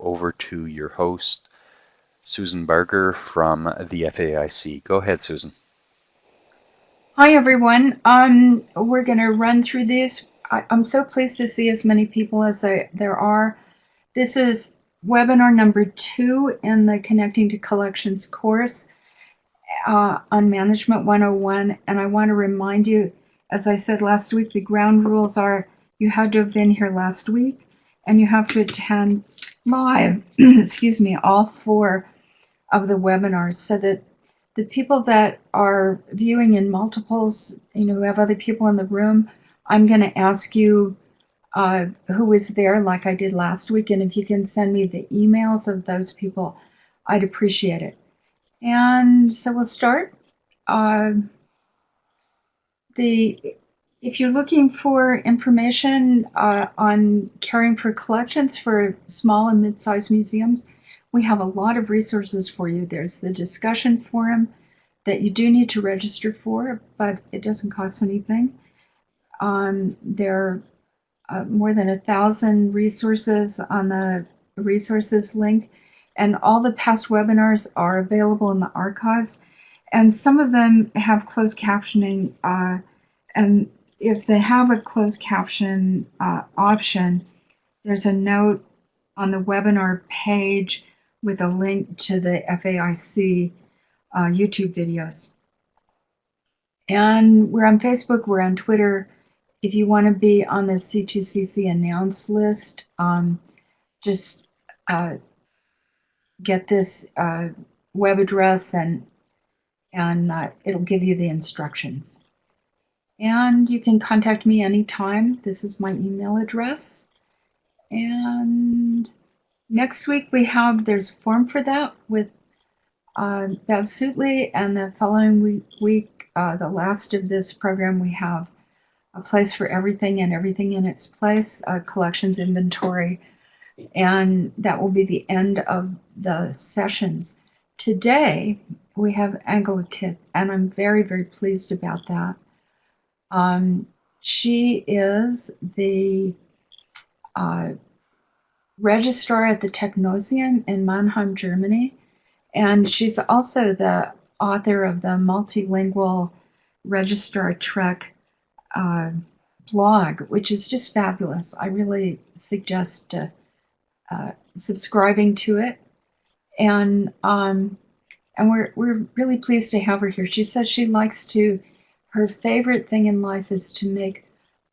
over to your host, Susan Barger from the FAIC. Go ahead, Susan. Hi, everyone. Um, we're going to run through this. I, am so pleased to see as many people as I, there are. This is webinar number two in the Connecting to Collections course uh, on Management 101. And I want to remind you, as I said last week, the ground rules are you had to have been here last week and you have to attend live, excuse me, all four of the webinars so that the people that are viewing in multiples, you know, who have other people in the room, I'm going to ask you uh, who was there like I did last week. And if you can send me the emails of those people, I'd appreciate it. And so we'll start. Uh, the if you're looking for information uh, on caring for collections for small and mid-sized museums, we have a lot of resources for you. There's the discussion forum that you do need to register for, but it doesn't cost anything. Um, there are uh, more than a thousand resources on the resources link, and all the past webinars are available in the archives. And some of them have closed captioning, uh, and if they have a closed caption uh, option, there's a note on the webinar page with a link to the FAIC uh, YouTube videos. And we're on Facebook, we're on Twitter. If you want to be on the C2CC announce list, um, just uh, get this uh, web address and and uh, it'll give you the instructions. And you can contact me anytime. This is my email address. And next week we have, there's a form for that with uh, Bev. And the following week, uh, the last of this program, we have a place for everything and everything in its place, a collections inventory. And that will be the end of the sessions. Today, we have Angela Kipp, and I'm very, very pleased about that. Um, she is the uh, registrar at the Technoseum in Mannheim, Germany, and she's also the author of the multilingual Registrar Trek uh, blog, which is just fabulous. I really suggest uh, uh, subscribing to it, and um, and we're we're really pleased to have her here. She says she likes to her favorite thing in life is to make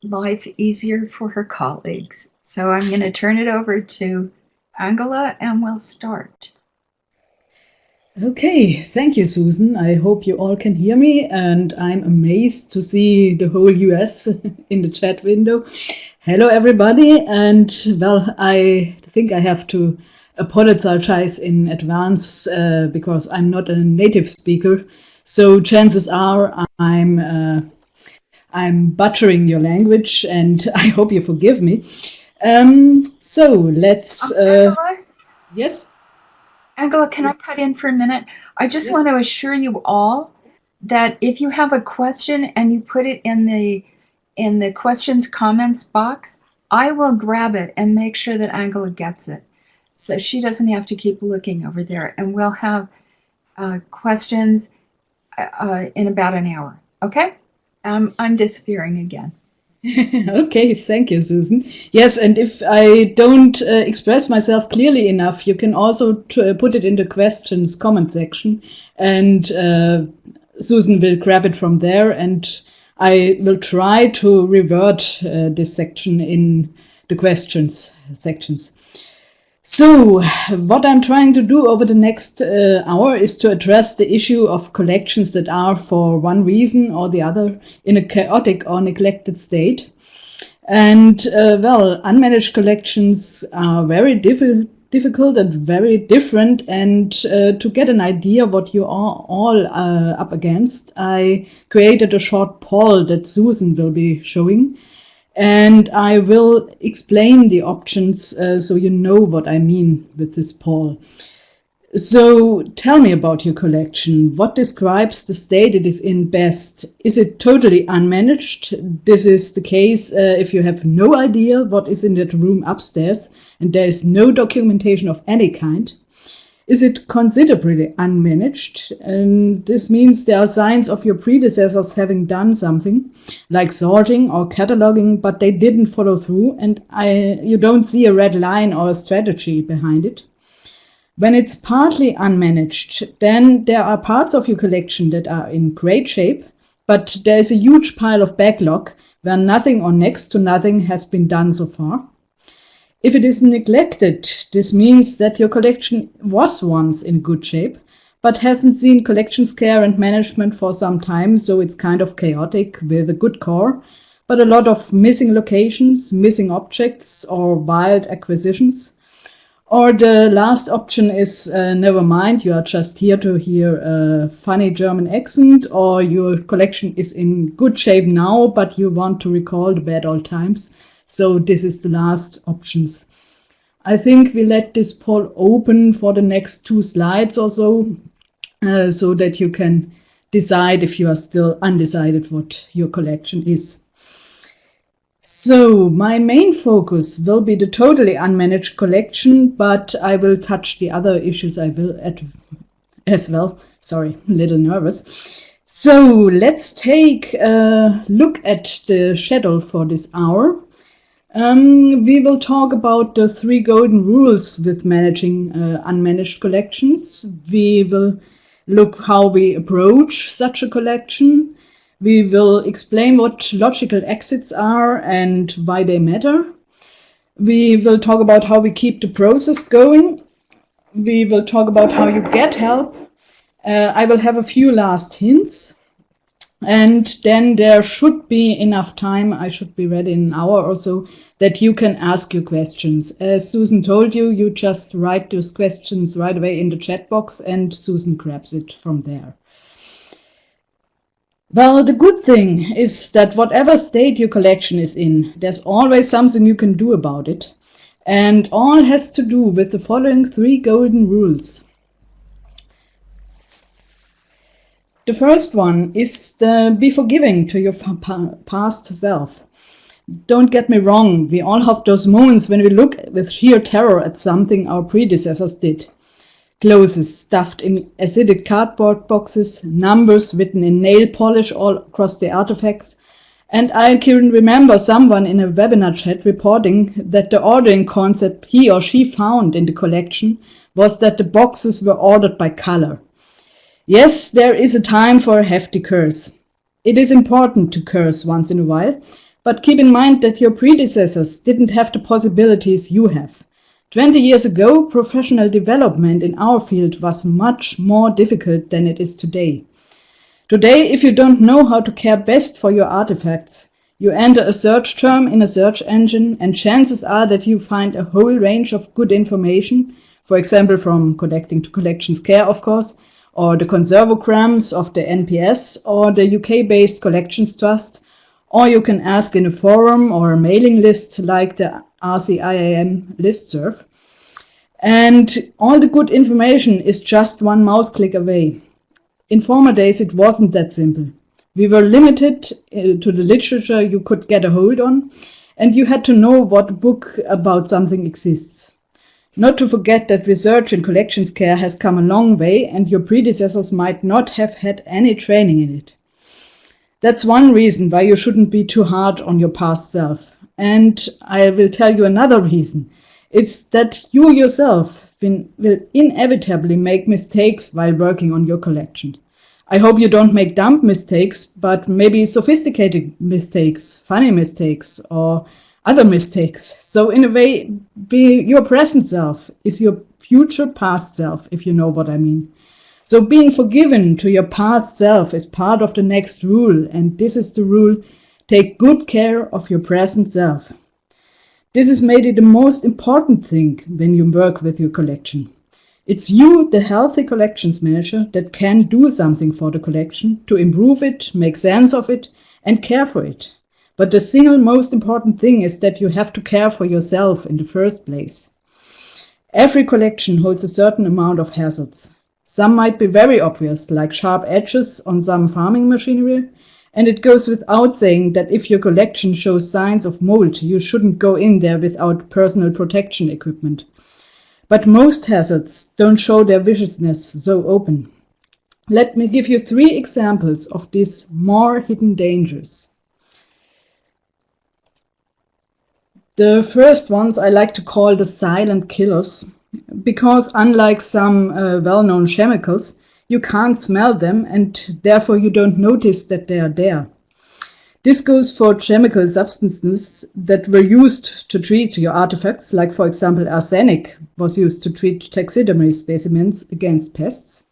life easier for her colleagues. So I'm going to turn it over to Angela and we'll start. Okay, thank you, Susan. I hope you all can hear me, and I'm amazed to see the whole US in the chat window. Hello, everybody, and well, I think I have to apologize in advance uh, because I'm not a native speaker so chances are I'm uh, I'm butchering your language, and I hope you forgive me. Um, so let's. Uh, yes. Angela, can I cut in for a minute? I just yes. want to assure you all that if you have a question and you put it in the in the questions comments box, I will grab it and make sure that Angela gets it, so she doesn't have to keep looking over there. And we'll have uh, questions uh, in about an hour. Okay? Um, I'm disappearing again. okay, thank you, Susan. Yes, and if I don't uh, express myself clearly enough, you can also uh, put it in the questions comment section, and uh, Susan will grab it from there, and I will try to revert uh, this section in the questions sections. So, what I'm trying to do over the next uh, hour is to address the issue of collections that are, for one reason or the other, in a chaotic or neglected state. And, uh, well, unmanaged collections are very diffi difficult and very different. And uh, to get an idea what you are all uh, up against, I created a short poll that Susan will be showing and I will explain the options uh, so you know what I mean with this poll. So tell me about your collection. What describes the state it is in best? Is it totally unmanaged? This is the case uh, if you have no idea what is in that room upstairs and there is no documentation of any kind. Is it considerably unmanaged? And this means there are signs of your predecessors having done something, like sorting or cataloging, but they didn't follow through, and I, you don't see a red line or a strategy behind it. When it's partly unmanaged, then there are parts of your collection that are in great shape, but there is a huge pile of backlog where nothing or next to nothing has been done so far. If it is neglected, this means that your collection was once in good shape, but hasn't seen collections care and management for some time, so it's kind of chaotic with a good core, but a lot of missing locations, missing objects, or wild acquisitions. Or the last option is uh, never mind, you are just here to hear a funny German accent, or your collection is in good shape now, but you want to recall the bad old times. So this is the last options. I think we let this poll open for the next two slides or so, uh, so that you can decide if you are still undecided what your collection is. So my main focus will be the totally unmanaged collection, but I will touch the other issues I will at, as well. Sorry, a little nervous. So let's take a look at the schedule for this hour. Um, we will talk about the three golden rules with managing uh, unmanaged collections. We will look how we approach such a collection. We will explain what logical exits are and why they matter. We will talk about how we keep the process going. We will talk about how you get help. Uh, I will have a few last hints. And then there should be enough time, I should be ready in an hour or so, that you can ask your questions. As Susan told you, you just write those questions right away in the chat box and Susan grabs it from there. Well, the good thing is that whatever state your collection is in, there's always something you can do about it. And all has to do with the following three golden rules. The first one is the be forgiving to your past self. Don't get me wrong, we all have those moments when we look with sheer terror at something our predecessors did clothes stuffed in acidic cardboard boxes, numbers written in nail polish all across the artifacts. And I can remember someone in a webinar chat reporting that the ordering concept he or she found in the collection was that the boxes were ordered by color. Yes, there is a time for a hefty curse. It is important to curse once in a while, but keep in mind that your predecessors didn't have the possibilities you have. 20 years ago, professional development in our field was much more difficult than it is today. Today, if you don't know how to care best for your artifacts, you enter a search term in a search engine and chances are that you find a whole range of good information, for example from Connecting to Collections Care of course, or the conservograms of the NPS or the UK-based Collections Trust, or you can ask in a forum or a mailing list like the RCIAM listserv. And all the good information is just one mouse click away. In former days, it wasn't that simple. We were limited uh, to the literature you could get a hold on, and you had to know what book about something exists. Not to forget that research in collections care has come a long way, and your predecessors might not have had any training in it. That's one reason why you shouldn't be too hard on your past self. And I will tell you another reason. It's that you yourself will inevitably make mistakes while working on your collection. I hope you don't make dumb mistakes, but maybe sophisticated mistakes, funny mistakes, or other mistakes. So in a way, be your present self is your future past self, if you know what I mean. So being forgiven to your past self is part of the next rule, and this is the rule Take good care of your present self. This is maybe the most important thing when you work with your collection. It's you, the healthy collections manager, that can do something for the collection to improve it, make sense of it, and care for it. But the single most important thing is that you have to care for yourself in the first place. Every collection holds a certain amount of hazards. Some might be very obvious, like sharp edges on some farming machinery, and it goes without saying that if your collection shows signs of mold, you shouldn't go in there without personal protection equipment. But most hazards don't show their viciousness so open. Let me give you three examples of these more hidden dangers. The first ones I like to call the silent killers, because unlike some uh, well-known chemicals, you can't smell them and therefore you don't notice that they are there. This goes for chemical substances that were used to treat your artifacts, like for example arsenic was used to treat taxidermy specimens against pests.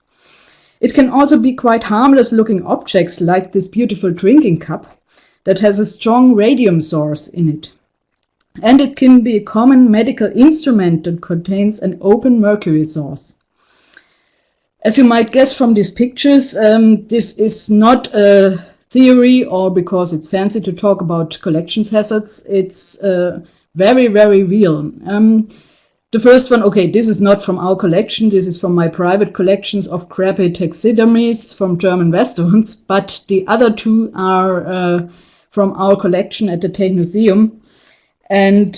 It can also be quite harmless looking objects like this beautiful drinking cup that has a strong radium source in it. And it can be a common medical instrument that contains an open mercury source. As you might guess from these pictures, um, this is not a theory or because it's fancy to talk about collections hazards. It's uh, very, very real. Um, the first one, okay, this is not from our collection. This is from my private collections of crappy taxidermies from German restaurants. But the other two are uh, from our collection at the Technoseum. And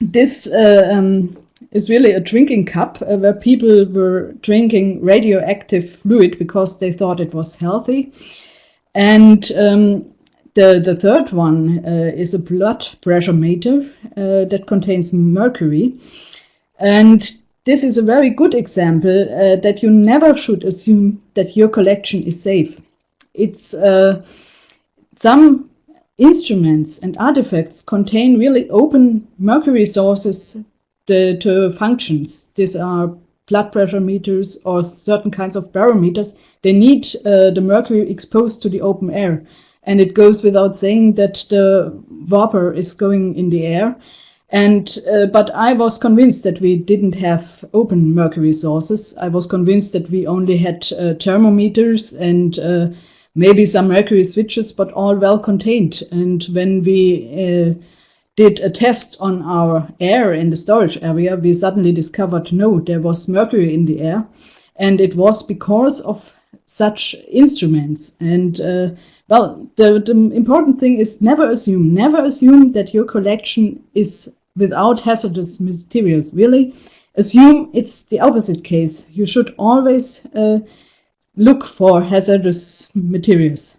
this uh, um, is really a drinking cup uh, where people were drinking radioactive fluid because they thought it was healthy. And um, the, the third one uh, is a blood pressure meter uh, that contains mercury. And this is a very good example uh, that you never should assume that your collection is safe. It's uh, some instruments and artifacts contain really open mercury sources the, to functions. These are blood pressure meters or certain kinds of barometers. They need uh, the mercury exposed to the open air. And it goes without saying that the vapor is going in the air. And uh, but I was convinced that we didn't have open mercury sources. I was convinced that we only had uh, thermometers and uh, maybe some mercury switches, but all well contained. And when we uh, did a test on our air in the storage area, we suddenly discovered no, there was mercury in the air. And it was because of such instruments. And uh, well, the, the important thing is never assume, never assume that your collection is without hazardous materials. Really, assume it's the opposite case. You should always uh, look for hazardous materials.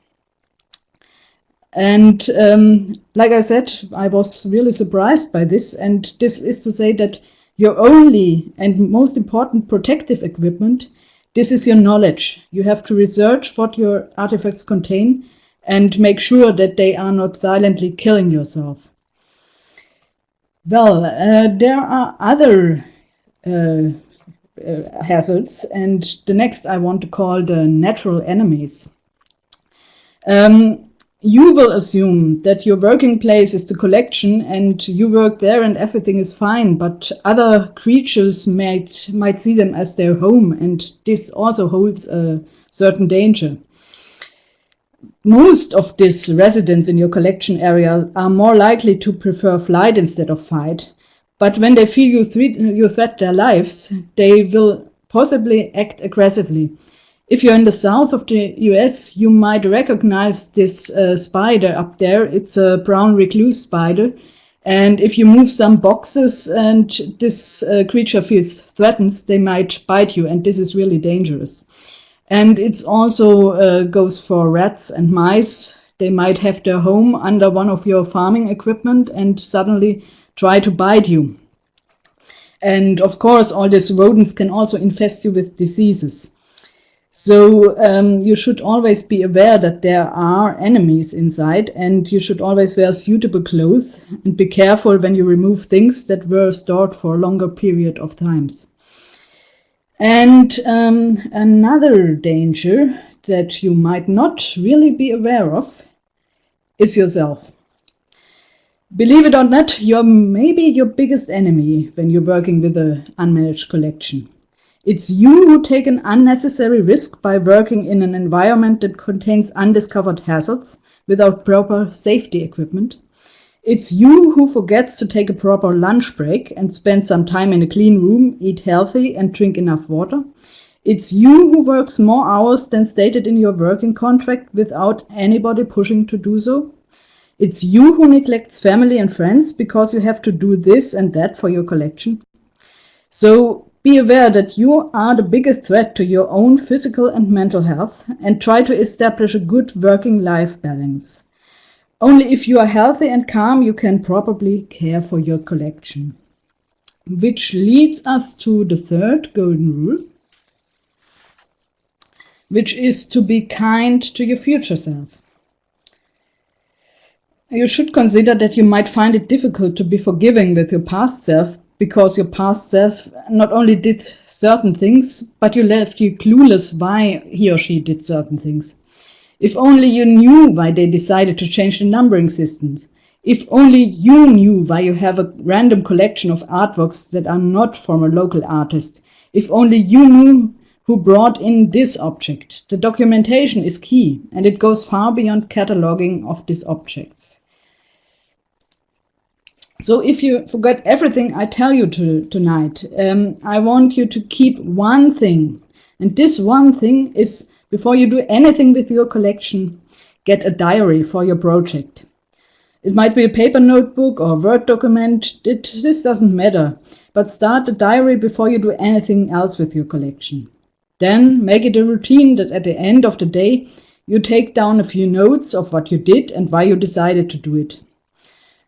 And um, like I said, I was really surprised by this. And this is to say that your only and most important protective equipment, this is your knowledge. You have to research what your artifacts contain and make sure that they are not silently killing yourself. Well, uh, there are other uh, uh, hazards, and the next I want to call the natural enemies. Um, you will assume that your working place is the collection and you work there and everything is fine, but other creatures might, might see them as their home and this also holds a certain danger. Most of these residents in your collection area are more likely to prefer flight instead of fight, but when they feel you, threat, you threat their lives, they will possibly act aggressively if you're in the south of the US, you might recognize this uh, spider up there. It's a brown recluse spider. And if you move some boxes and this uh, creature feels threatened, they might bite you, and this is really dangerous. And it also uh, goes for rats and mice. They might have their home under one of your farming equipment and suddenly try to bite you. And of course, all these rodents can also infest you with diseases. So um, you should always be aware that there are enemies inside and you should always wear suitable clothes and be careful when you remove things that were stored for a longer period of times. And um, another danger that you might not really be aware of is yourself. Believe it or not, you're maybe your biggest enemy when you're working with an unmanaged collection. It's you who take an unnecessary risk by working in an environment that contains undiscovered hazards without proper safety equipment. It's you who forgets to take a proper lunch break and spend some time in a clean room, eat healthy, and drink enough water. It's you who works more hours than stated in your working contract without anybody pushing to do so. It's you who neglects family and friends because you have to do this and that for your collection. So be aware that you are the biggest threat to your own physical and mental health and try to establish a good working life balance. Only if you are healthy and calm, you can probably care for your collection. Which leads us to the third golden rule, which is to be kind to your future self. You should consider that you might find it difficult to be forgiving with your past self because your past self not only did certain things, but you left you clueless why he or she did certain things. If only you knew why they decided to change the numbering systems. If only you knew why you have a random collection of artworks that are not from a local artist. If only you knew who brought in this object. The documentation is key and it goes far beyond cataloging of these objects. So if you forget everything I tell you to, tonight, um, I want you to keep one thing. And this one thing is before you do anything with your collection, get a diary for your project. It might be a paper notebook or Word document, it, this doesn't matter. But start a diary before you do anything else with your collection. Then make it a routine that at the end of the day, you take down a few notes of what you did and why you decided to do it.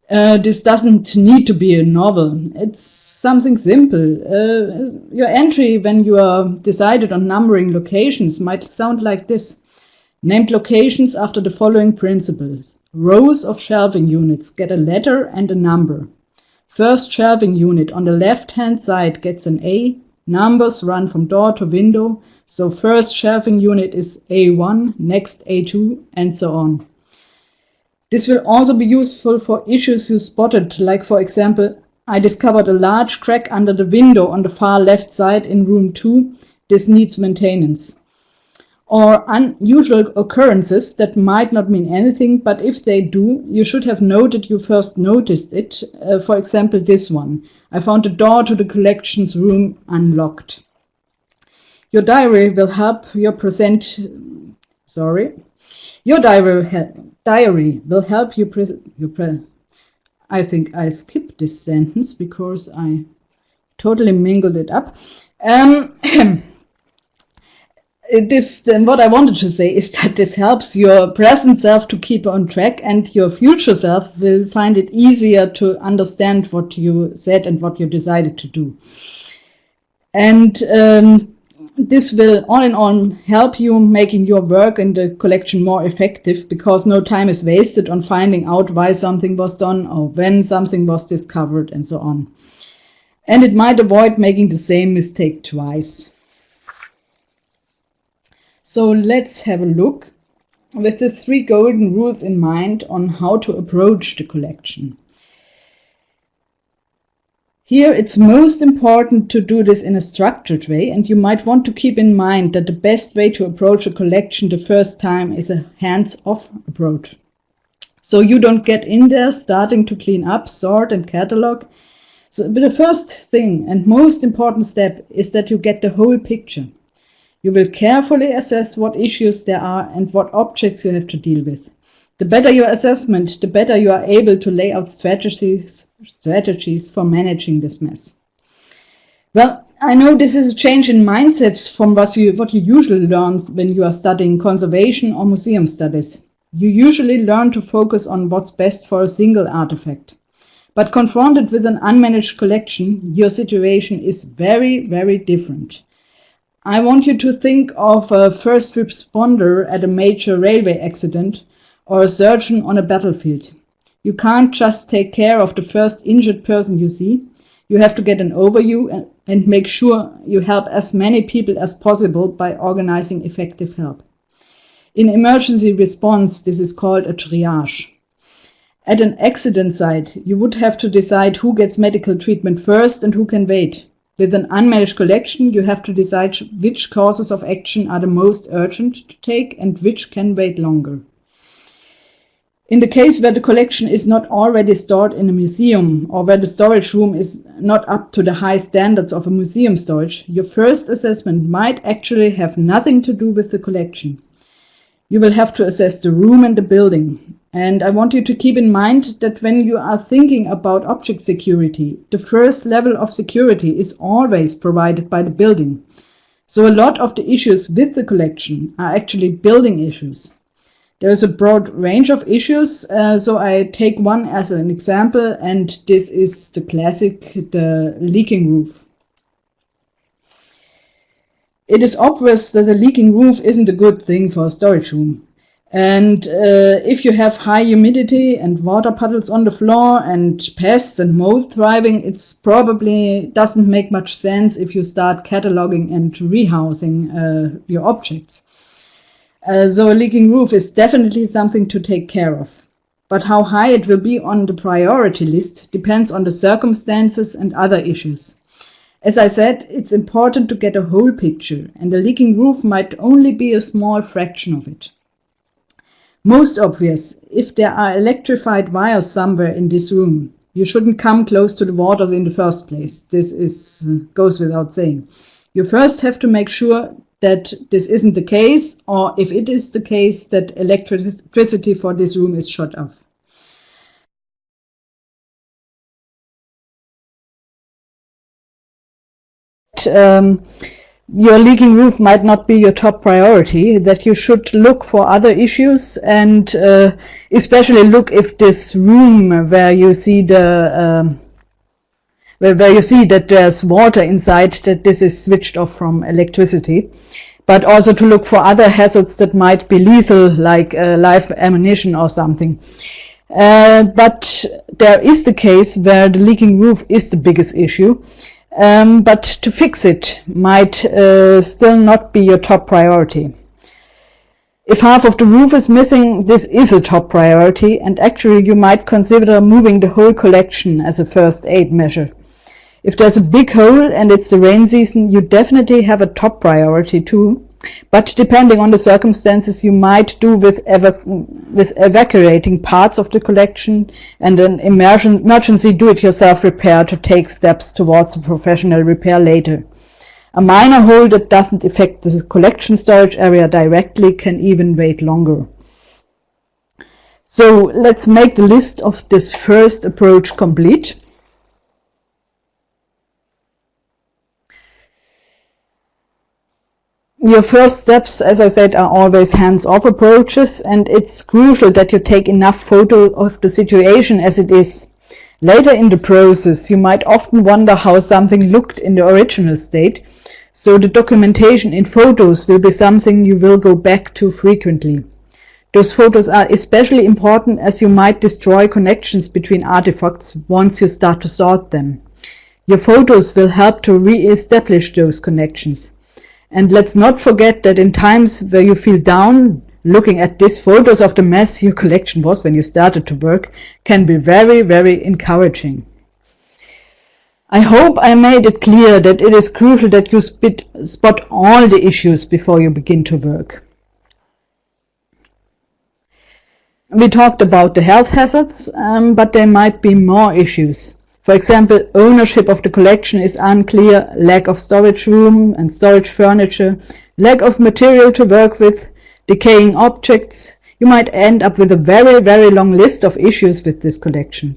Uh, this doesn't need to be a novel. It's something simple. Uh, your entry when you are decided on numbering locations might sound like this. Named locations after the following principles. Rows of shelving units get a letter and a number. First shelving unit on the left-hand side gets an A, Numbers run from door to window, so first shelving unit is A1, next A2, and so on. This will also be useful for issues you spotted, like for example, I discovered a large crack under the window on the far left side in room 2. This needs maintenance. Or unusual occurrences that might not mean anything, but if they do, you should have noted you first noticed it. Uh, for example, this one. I found the door to the collections room unlocked. Your diary will help your present, sorry, your diary, diary will help you present, you pre I think I skipped this sentence because I totally mingled it up. Um, this then what I wanted to say is that this helps your present self to keep on track and your future self will find it easier to understand what you said and what you decided to do. And um, this will on and on help you making your work in the collection more effective because no time is wasted on finding out why something was done or when something was discovered and so on. And it might avoid making the same mistake twice. So let's have a look with the three golden rules in mind on how to approach the collection. Here it's most important to do this in a structured way and you might want to keep in mind that the best way to approach a collection the first time is a hands-off approach. So you don't get in there starting to clean up, sort and catalog. So the first thing and most important step is that you get the whole picture. You will carefully assess what issues there are and what objects you have to deal with. The better your assessment, the better you are able to lay out strategies, strategies for managing this mess. Well, I know this is a change in mindsets from what you, what you usually learn when you are studying conservation or museum studies. You usually learn to focus on what's best for a single artifact. But confronted with an unmanaged collection, your situation is very, very different. I want you to think of a first responder at a major railway accident or a surgeon on a battlefield. You can't just take care of the first injured person you see. You have to get an overview and, and make sure you help as many people as possible by organizing effective help. In emergency response, this is called a triage. At an accident site, you would have to decide who gets medical treatment first and who can wait. With an unmanaged collection, you have to decide which courses of action are the most urgent to take and which can wait longer. In the case where the collection is not already stored in a museum or where the storage room is not up to the high standards of a museum storage, your first assessment might actually have nothing to do with the collection. You will have to assess the room and the building. And I want you to keep in mind that when you are thinking about object security, the first level of security is always provided by the building. So a lot of the issues with the collection are actually building issues. There is a broad range of issues, uh, so I take one as an example, and this is the classic, the leaking roof. It is obvious that a leaking roof isn't a good thing for a storage room. And uh, if you have high humidity and water puddles on the floor and pests and mold thriving, it's probably doesn't make much sense if you start cataloging and rehousing uh, your objects. Uh, so a leaking roof is definitely something to take care of. But how high it will be on the priority list depends on the circumstances and other issues. As I said, it's important to get a whole picture, and a leaking roof might only be a small fraction of it. Most obvious, if there are electrified wires somewhere in this room, you shouldn't come close to the waters in the first place. This is, goes without saying. You first have to make sure that this isn't the case, or if it is the case, that electricity for this room is shut off. Um, your leaking roof might not be your top priority, that you should look for other issues and uh, especially look if this room where you see the um, where, where you see that there's water inside, that this is switched off from electricity. But also to look for other hazards that might be lethal, like uh, live ammunition or something. Uh, but there is the case where the leaking roof is the biggest issue. Um, but to fix it might uh, still not be your top priority. If half of the roof is missing, this is a top priority, and actually you might consider moving the whole collection as a first aid measure. If there's a big hole and it's the rain season, you definitely have a top priority too. But depending on the circumstances, you might do with, with evacuating parts of the collection and an emergency do-it-yourself repair to take steps towards a professional repair later. A minor hole that doesn't affect the collection storage area directly can even wait longer. So let's make the list of this first approach complete. Your first steps, as I said, are always hands-off approaches, and it's crucial that you take enough photo of the situation as it is. Later in the process, you might often wonder how something looked in the original state, so the documentation in photos will be something you will go back to frequently. Those photos are especially important as you might destroy connections between artifacts once you start to sort them. Your photos will help to re-establish those connections. And let's not forget that in times where you feel down, looking at these photos of the mess your collection was when you started to work can be very, very encouraging. I hope I made it clear that it is crucial that you spot all the issues before you begin to work. We talked about the health hazards, um, but there might be more issues. For example, ownership of the collection is unclear, lack of storage room and storage furniture, lack of material to work with, decaying objects. You might end up with a very, very long list of issues with this collection.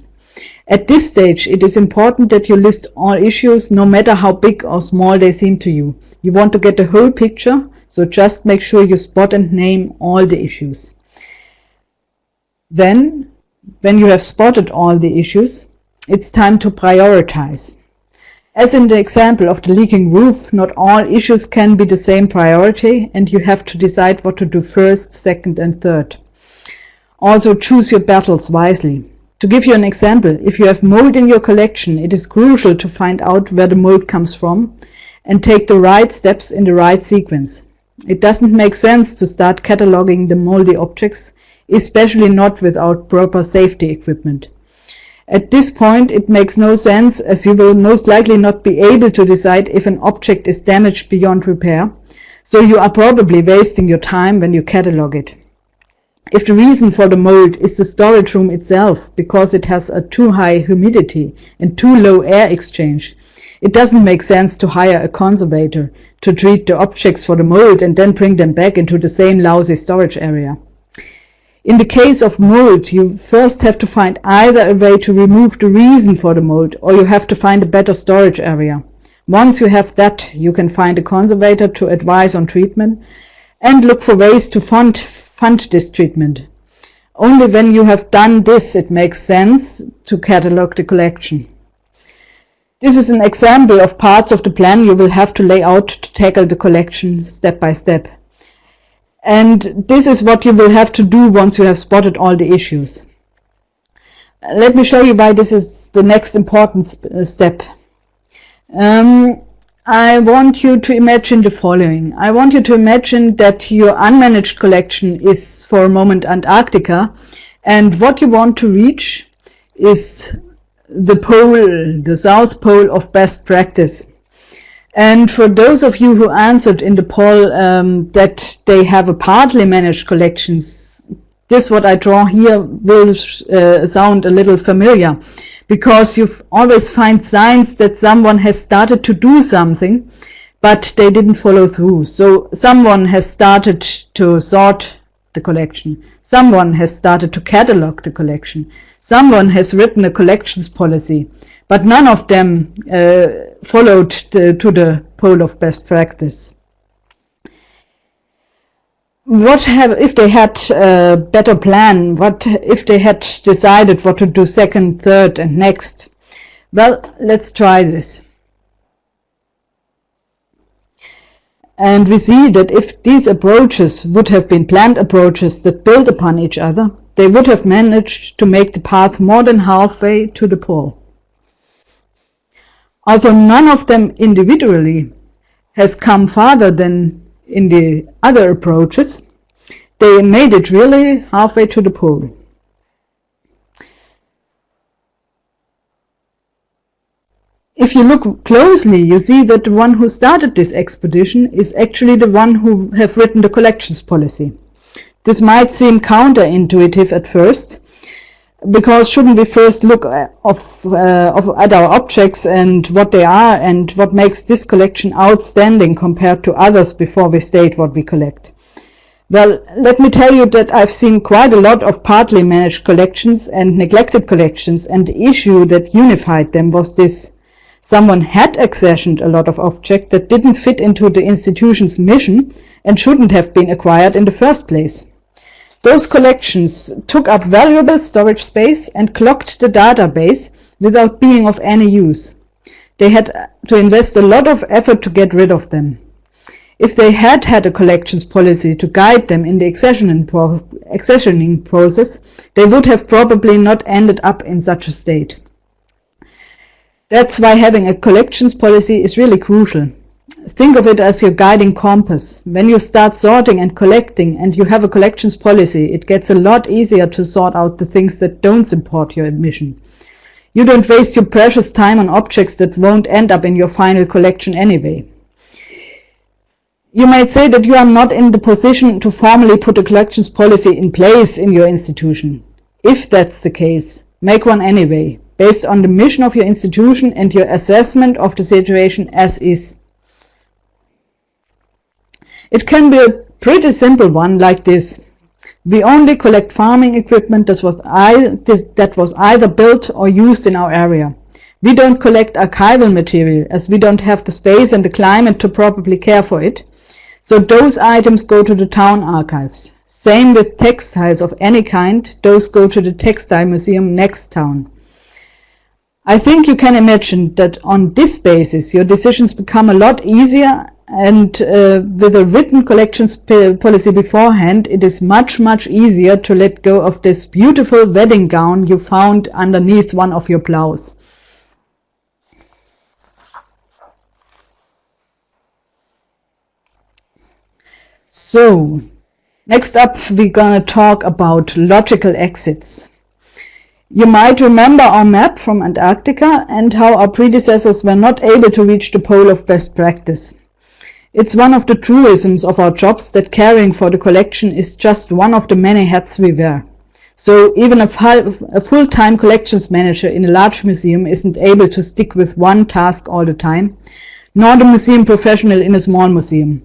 At this stage, it is important that you list all issues, no matter how big or small they seem to you. You want to get the whole picture, so just make sure you spot and name all the issues. Then, when you have spotted all the issues, it's time to prioritize. As in the example of the leaking roof, not all issues can be the same priority and you have to decide what to do first, second and third. Also choose your battles wisely. To give you an example, if you have mold in your collection, it is crucial to find out where the mold comes from and take the right steps in the right sequence. It doesn't make sense to start cataloging the moldy objects, especially not without proper safety equipment. At this point it makes no sense as you will most likely not be able to decide if an object is damaged beyond repair, so you are probably wasting your time when you catalog it. if the reason for the mold is the storage room itself because it has a too high humidity and too low air exchange, it doesn't make sense to hire a conservator to treat the objects for the mold and then bring them back into the same lousy storage area. In the case of mold, you first have to find either a way to remove the reason for the mold or you have to find a better storage area. Once you have that, you can find a conservator to advise on treatment and look for ways to fund, fund this treatment. Only when you have done this it makes sense to catalog the collection. This is an example of parts of the plan you will have to lay out to tackle the collection step by step. And this is what you will have to do once you have spotted all the issues. Let me show you why this is the next important uh, step. Um, I want you to imagine the following. I want you to imagine that your unmanaged collection is for a moment Antarctica and what you want to reach is the pole, the south pole of best practice. And for those of you who answered in the poll um, that they have a partly managed collections, this what I draw here will uh, sound a little familiar because you always find signs that someone has started to do something but they didn't follow through. So someone has started to sort the collection. Someone has started to catalog the collection. Someone has written a collections policy, but none of them uh, followed the, to the pole of best practice. What have, if they had a better plan, what if they had decided what to do second, third and next? Well, let's try this. And we see that if these approaches would have been planned approaches that build upon each other, they would have managed to make the path more than halfway to the pole. Although none of them individually has come farther than in the other approaches, they made it really halfway to the pole. If you look closely, you see that the one who started this expedition is actually the one who have written the collections policy. This might seem counterintuitive at first, because shouldn't we first look uh, of, uh, of, at our objects and what they are and what makes this collection outstanding compared to others before we state what we collect? Well, let me tell you that I've seen quite a lot of partly managed collections and neglected collections and the issue that unified them was this. Someone had accessioned a lot of objects that didn't fit into the institution's mission and shouldn't have been acquired in the first place. Those collections took up valuable storage space and clogged the database without being of any use. They had to invest a lot of effort to get rid of them. If they had had a collections policy to guide them in the accessioning, pro accessioning process, they would have probably not ended up in such a state. That's why having a collections policy is really crucial. Think of it as your guiding compass. When you start sorting and collecting and you have a collections policy, it gets a lot easier to sort out the things that don't support your mission. You don't waste your precious time on objects that won't end up in your final collection anyway. You might say that you are not in the position to formally put a collections policy in place in your institution. If that's the case, make one anyway based on the mission of your institution and your assessment of the situation as is. It can be a pretty simple one like this. We only collect farming equipment that was, that was either built or used in our area. We don't collect archival material as we don't have the space and the climate to properly care for it. So those items go to the town archives. Same with textiles of any kind, those go to the textile museum next town. I think you can imagine that on this basis your decisions become a lot easier and uh, with a written collections policy beforehand it is much much easier to let go of this beautiful wedding gown you found underneath one of your blouse. So, next up we're gonna talk about logical exits. You might remember our map from Antarctica and how our predecessors were not able to reach the pole of best practice. It's one of the truisms of our jobs that caring for the collection is just one of the many hats we wear. So even a, a full-time collections manager in a large museum isn't able to stick with one task all the time, nor the museum professional in a small museum.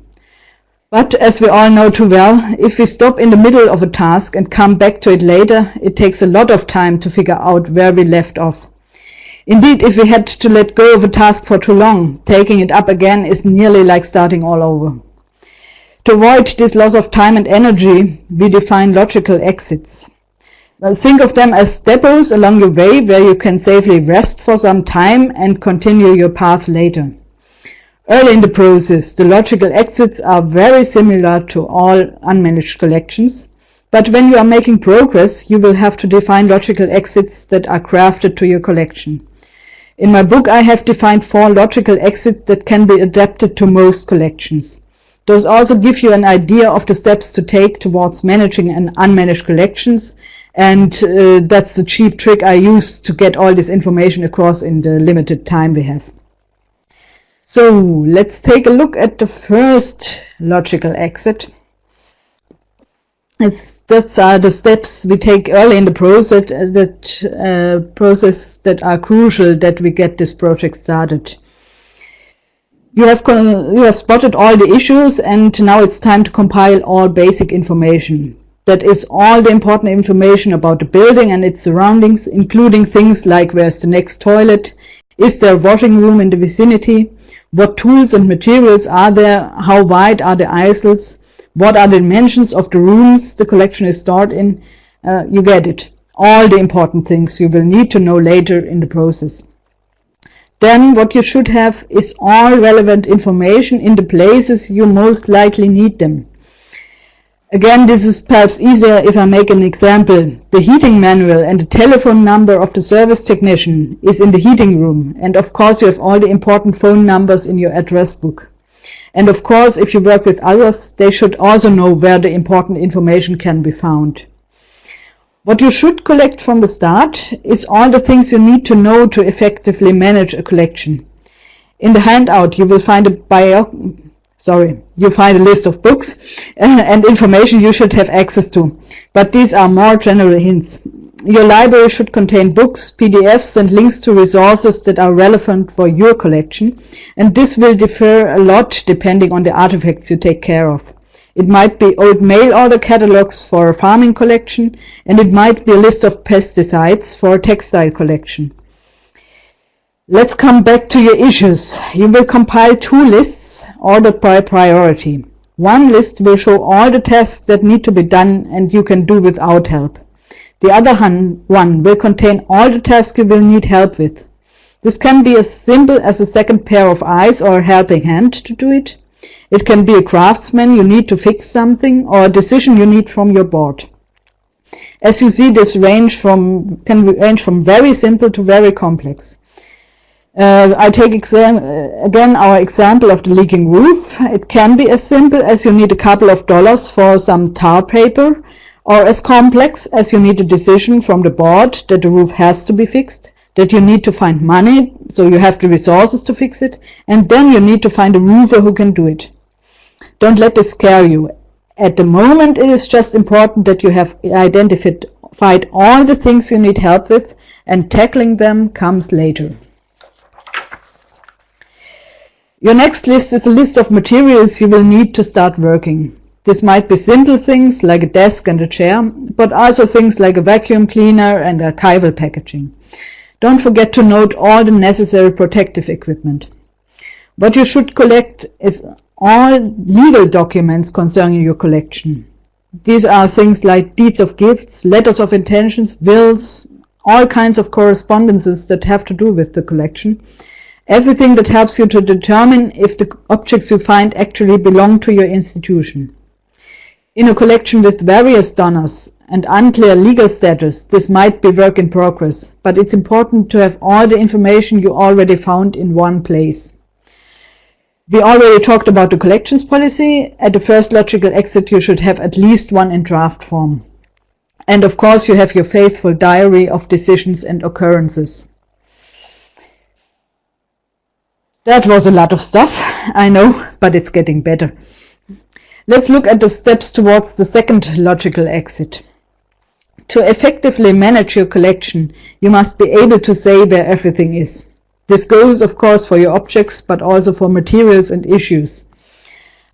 But as we all know too well, if we stop in the middle of a task and come back to it later, it takes a lot of time to figure out where we left off. Indeed, if we had to let go of a task for too long, taking it up again is nearly like starting all over. To avoid this loss of time and energy, we define logical exits. Well, think of them as depots along your way where you can safely rest for some time and continue your path later. Early in the process, the logical exits are very similar to all unmanaged collections, but when you are making progress, you will have to define logical exits that are crafted to your collection. In my book, I have defined four logical exits that can be adapted to most collections. Those also give you an idea of the steps to take towards managing and unmanaged collections, and uh, that's the cheap trick I use to get all this information across in the limited time we have. So let's take a look at the first logical exit. It's, that's are the steps we take early in the process uh, that uh, process that are crucial that we get this project started. You have you have spotted all the issues and now it's time to compile all basic information. That is all the important information about the building and its surroundings, including things like where's the next toilet, is there a washing room in the vicinity, what tools and materials are there? How wide are the aisles? What are the dimensions of the rooms the collection is stored in? Uh, you get it. All the important things you will need to know later in the process. Then what you should have is all relevant information in the places you most likely need them. Again, this is perhaps easier if I make an example. The heating manual and the telephone number of the service technician is in the heating room. And of course, you have all the important phone numbers in your address book. And of course, if you work with others, they should also know where the important information can be found. What you should collect from the start is all the things you need to know to effectively manage a collection. In the handout, you will find a bio sorry, you find a list of books and information you should have access to. But these are more general hints. Your library should contain books, PDFs and links to resources that are relevant for your collection, and this will differ a lot depending on the artifacts you take care of. It might be old mail order catalogs for a farming collection, and it might be a list of pesticides for a textile collection. Let's come back to your issues. You will compile two lists ordered by priority. One list will show all the tasks that need to be done and you can do without help. The other one will contain all the tasks you will need help with. This can be as simple as a second pair of eyes or a helping hand to do it. It can be a craftsman you need to fix something or a decision you need from your board. As you see, this range from, can range from very simple to very complex. Uh, I take uh, again our example of the leaking roof. It can be as simple as you need a couple of dollars for some tar paper or as complex as you need a decision from the board that the roof has to be fixed, that you need to find money, so you have the resources to fix it, and then you need to find a roofer who can do it. Don't let this scare you. At the moment it is just important that you have identified all the things you need help with and tackling them comes later. Your next list is a list of materials you will need to start working. This might be simple things like a desk and a chair, but also things like a vacuum cleaner and archival packaging. Don't forget to note all the necessary protective equipment. What you should collect is all legal documents concerning your collection. These are things like deeds of gifts, letters of intentions, wills, all kinds of correspondences that have to do with the collection, Everything that helps you to determine if the objects you find actually belong to your institution. In a collection with various donors and unclear legal status, this might be work in progress, but it's important to have all the information you already found in one place. We already talked about the collections policy. At the first logical exit, you should have at least one in draft form. And of course, you have your faithful diary of decisions and occurrences. That was a lot of stuff. I know, but it's getting better. Let's look at the steps towards the second logical exit. To effectively manage your collection, you must be able to say where everything is. This goes, of course, for your objects, but also for materials and issues.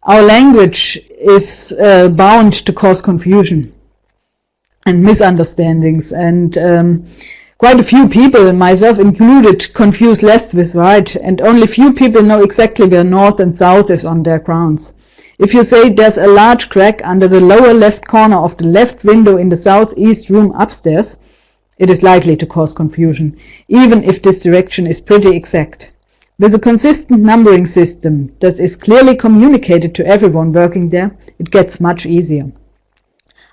Our language is uh, bound to cause confusion and misunderstandings, and um, quite a few people, myself included, confuse left with right, and only few people know exactly where north and south is on their grounds. If you say there's a large crack under the lower left corner of the left window in the southeast room upstairs, it is likely to cause confusion, even if this direction is pretty exact. With a consistent numbering system that is clearly communicated to everyone working there, it gets much easier.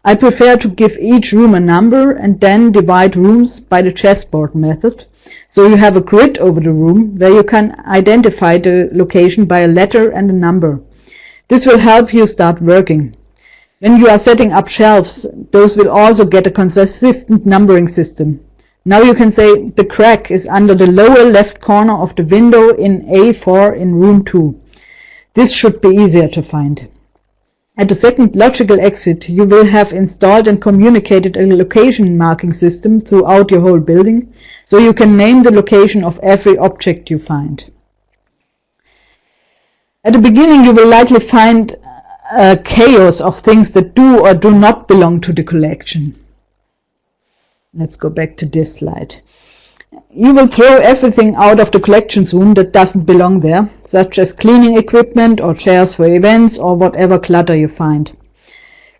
I prefer to give each room a number and then divide rooms by the chessboard method, so you have a grid over the room where you can identify the location by a letter and a number. This will help you start working. When you are setting up shelves, those will also get a consistent numbering system. Now you can say the crack is under the lower left corner of the window in A4 in room 2. This should be easier to find. At the second logical exit, you will have installed and communicated a location marking system throughout your whole building, so you can name the location of every object you find. At the beginning you will likely find a chaos of things that do or do not belong to the collection. Let's go back to this slide. You will throw everything out of the collections room that doesn't belong there, such as cleaning equipment or chairs for events or whatever clutter you find.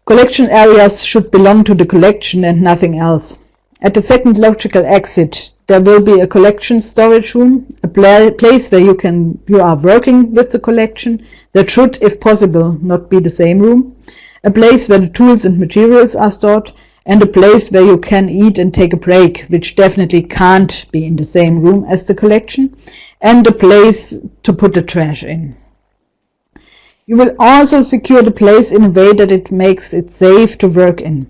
Collection areas should belong to the collection and nothing else. At the second logical exit, there will be a collection storage room, a place where you can you are working with the collection that should, if possible, not be the same room, a place where the tools and materials are stored, and a place where you can eat and take a break, which definitely can't be in the same room as the collection, and a place to put the trash in. You will also secure the place in a way that it makes it safe to work in.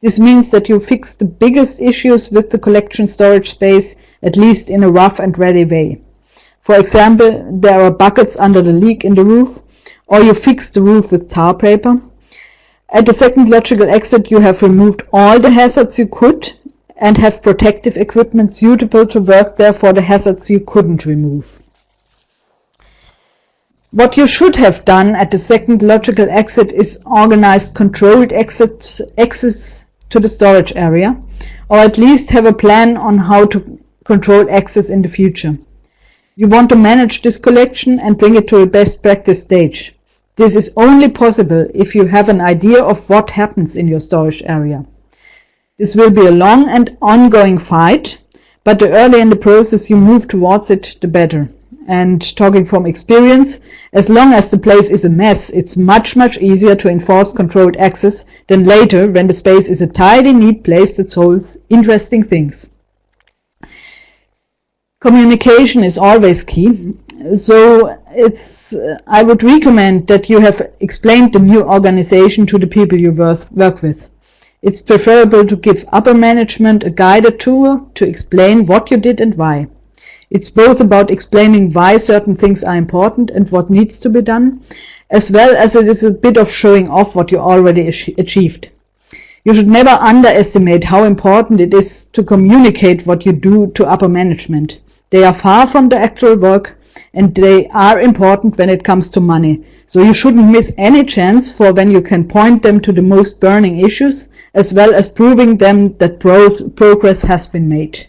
This means that you fix the biggest issues with the collection storage space, at least in a rough and ready way. For example, there are buckets under the leak in the roof, or you fix the roof with tar paper. At the second logical exit, you have removed all the hazards you could and have protective equipment suitable to work there for the hazards you couldn't remove. What you should have done at the second logical exit is organized controlled exits, exits to the storage area, or at least have a plan on how to control access in the future. You want to manage this collection and bring it to a best practice stage. This is only possible if you have an idea of what happens in your storage area. This will be a long and ongoing fight, but the earlier in the process you move towards it, the better and talking from experience, as long as the place is a mess, it's much, much easier to enforce controlled access than later when the space is a tidy, neat place that holds interesting things. Communication is always key, so it's, uh, I would recommend that you have explained the new organization to the people you work with. It's preferable to give upper management a guided tour to explain what you did and why. It's both about explaining why certain things are important and what needs to be done, as well as it is a bit of showing off what you already achieved. You should never underestimate how important it is to communicate what you do to upper management. They are far from the actual work and they are important when it comes to money. So you shouldn't miss any chance for when you can point them to the most burning issues, as well as proving them that progress has been made.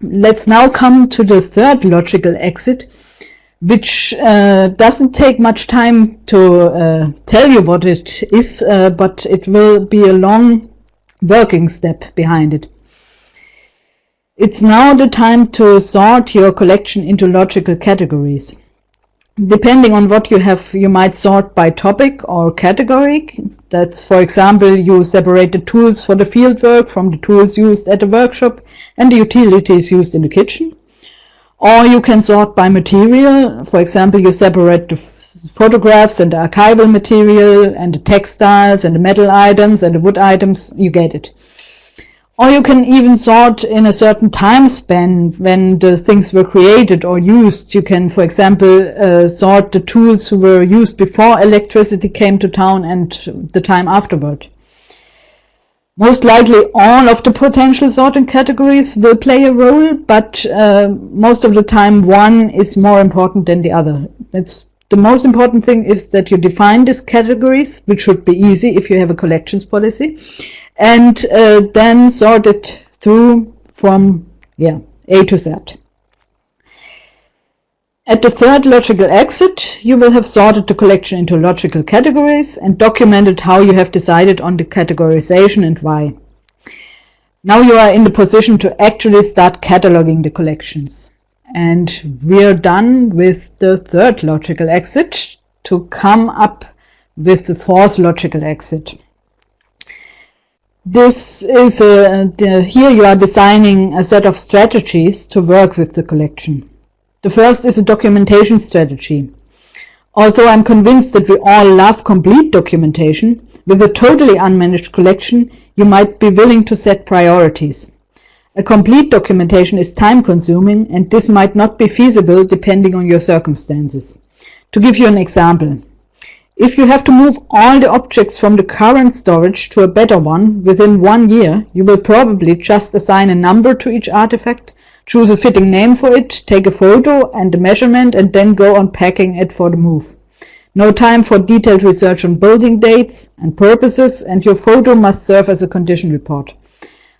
Let's now come to the third logical exit, which uh, doesn't take much time to uh, tell you what it is, uh, but it will be a long working step behind it. It's now the time to sort your collection into logical categories. Depending on what you have, you might sort by topic or category. That's, for example, you separate the tools for the fieldwork from the tools used at the workshop and the utilities used in the kitchen. Or you can sort by material. For example, you separate the photographs and the archival material and the textiles and the metal items and the wood items. You get it. Or you can even sort in a certain time span when the things were created or used. You can, for example, uh, sort the tools who were used before electricity came to town and the time afterward. Most likely all of the potential sorting categories will play a role, but uh, most of the time one is more important than the other. It's the most important thing is that you define these categories, which should be easy if you have a collections policy, and uh, then sort it through from yeah A to Z. At the third logical exit, you will have sorted the collection into logical categories and documented how you have decided on the categorization and why. Now you are in the position to actually start cataloging the collections. And we're done with the third logical exit to come up with the fourth logical exit. This is a, here you are designing a set of strategies to work with the collection. The first is a documentation strategy. Although I'm convinced that we all love complete documentation, with a totally unmanaged collection, you might be willing to set priorities. A complete documentation is time consuming and this might not be feasible depending on your circumstances. To give you an example, if you have to move all the objects from the current storage to a better one within one year, you will probably just assign a number to each artifact Choose a fitting name for it, take a photo and a measurement and then go on packing it for the move. No time for detailed research on building dates and purposes and your photo must serve as a condition report.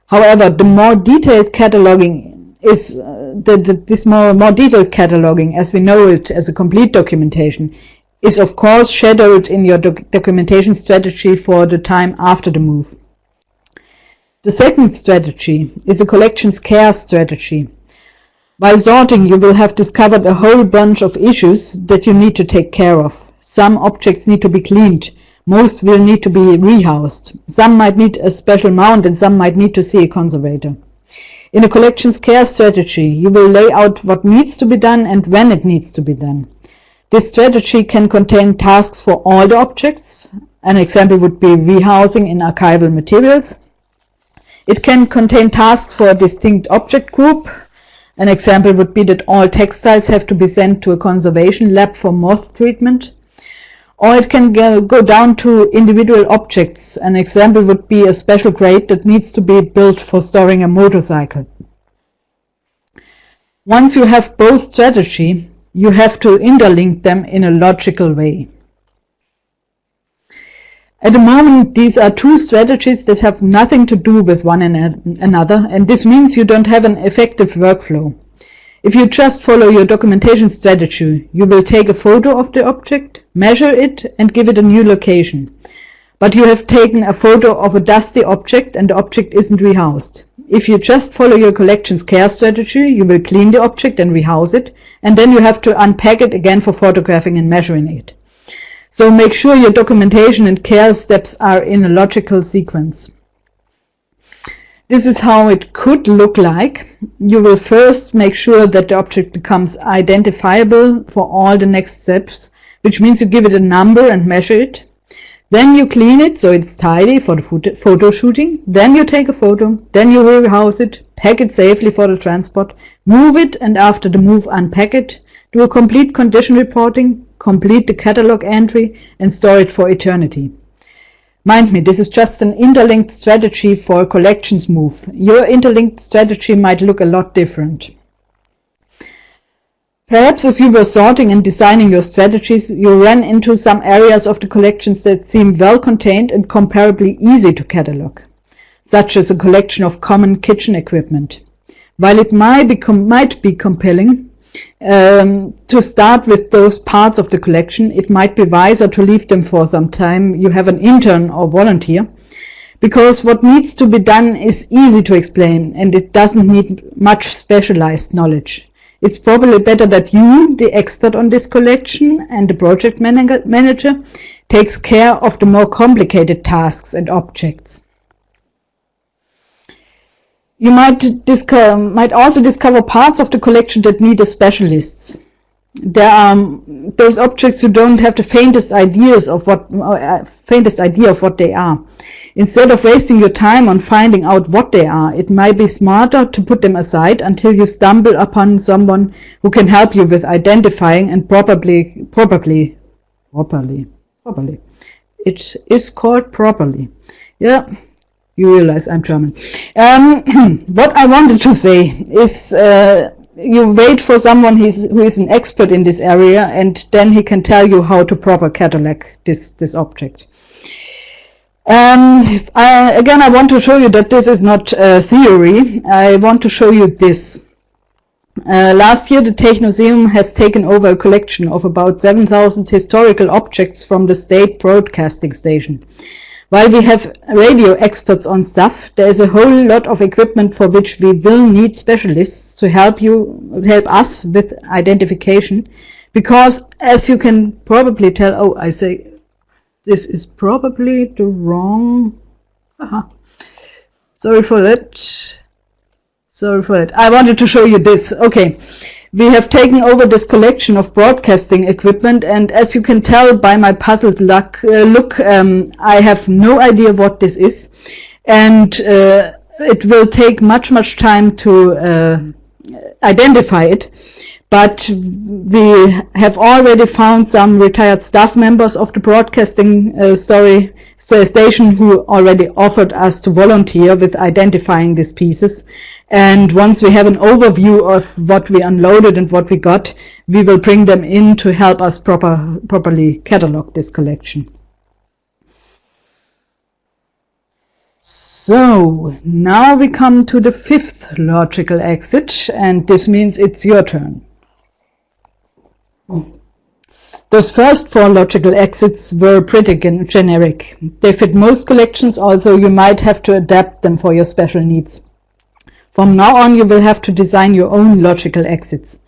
However, the more detailed cataloging is uh, the, the, this more, more detailed cataloging as we know it as a complete documentation is of course shadowed in your doc documentation strategy for the time after the move. The second strategy is a collections care strategy. While sorting, you will have discovered a whole bunch of issues that you need to take care of. Some objects need to be cleaned. Most will need to be rehoused. Some might need a special mount and some might need to see a conservator. In a collections care strategy, you will lay out what needs to be done and when it needs to be done. This strategy can contain tasks for all the objects. An example would be rehousing in archival materials. It can contain tasks for a distinct object group, an example would be that all textiles have to be sent to a conservation lab for moth treatment. Or it can go, down to individual objects. An example would be a special crate that needs to be built for storing a motorcycle. Once you have both strategy, you have to interlink them in a logical way. At the moment, these are two strategies that have nothing to do with one another, and this means you don't have an effective workflow. If you just follow your documentation strategy, you will take a photo of the object, measure it, and give it a new location. But you have taken a photo of a dusty object and the object isn't rehoused. If you just follow your collections care strategy, you will clean the object and rehouse it, and then you have to unpack it again for photographing and measuring it. So make sure your documentation and care steps are in a logical sequence. This is how it could look like. You will first make sure that the object becomes identifiable for all the next steps, which means you give it a number and measure it. Then you clean it so it's tidy for the photo shooting. Then you take a photo. Then you rehouse it, pack it safely for the transport, move it, and after the move unpack it, do a complete condition reporting, complete the catalog entry, and store it for eternity. Mind me, this is just an interlinked strategy for a collections move. Your interlinked strategy might look a lot different. Perhaps as you were sorting and designing your strategies, you ran into some areas of the collections that seem well contained and comparably easy to catalog, such as a collection of common kitchen equipment. While it might be, might be compelling, um, to start with those parts of the collection, it might be wiser to leave them for some time. You have an intern or volunteer because what needs to be done is easy to explain and it doesn't need much specialized knowledge. It's probably better that you, the expert on this collection and the project manager, takes care of the more complicated tasks and objects. You might, might also discover parts of the collection that need a specialist. There are um, those objects who don't have the faintest ideas of what uh, faintest idea of what they are. Instead of wasting your time on finding out what they are, it might be smarter to put them aside until you stumble upon someone who can help you with identifying and probably, probably, properly, properly. It is called properly. Yeah, you realize I'm German. Um, what I wanted to say is uh, you wait for someone who is an expert in this area and then he can tell you how to proper catalog this, this object. Um, I, again, I want to show you that this is not uh, theory. I want to show you this. Uh, last year, the Technoseum has taken over a collection of about 7,000 historical objects from the state broadcasting station. While we have radio experts on staff, there is a whole lot of equipment for which we will need specialists to help you help us with identification. Because as you can probably tell, oh, I say this is probably the wrong. Uh-huh. Sorry for that. Sorry for that. I wanted to show you this. Okay. We have taken over this collection of broadcasting equipment and as you can tell by my puzzled luck, uh, look, um, I have no idea what this is. And uh, it will take much, much time to uh, identify it. But we have already found some retired staff members of the broadcasting uh, a station who already offered us to volunteer with identifying these pieces. And once we have an overview of what we unloaded and what we got, we will bring them in to help us proper, properly catalog this collection. So now we come to the fifth logical exit and this means it's your turn. Those first four logical exits were pretty generic. They fit most collections, although you might have to adapt them for your special needs. From now on, you will have to design your own logical exits.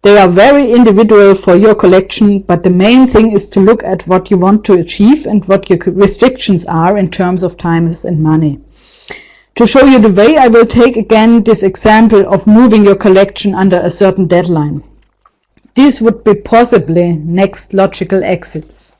They are very individual for your collection, but the main thing is to look at what you want to achieve and what your restrictions are in terms of time and money. To show you the way, I will take again this example of moving your collection under a certain deadline. These would be possibly next logical exits.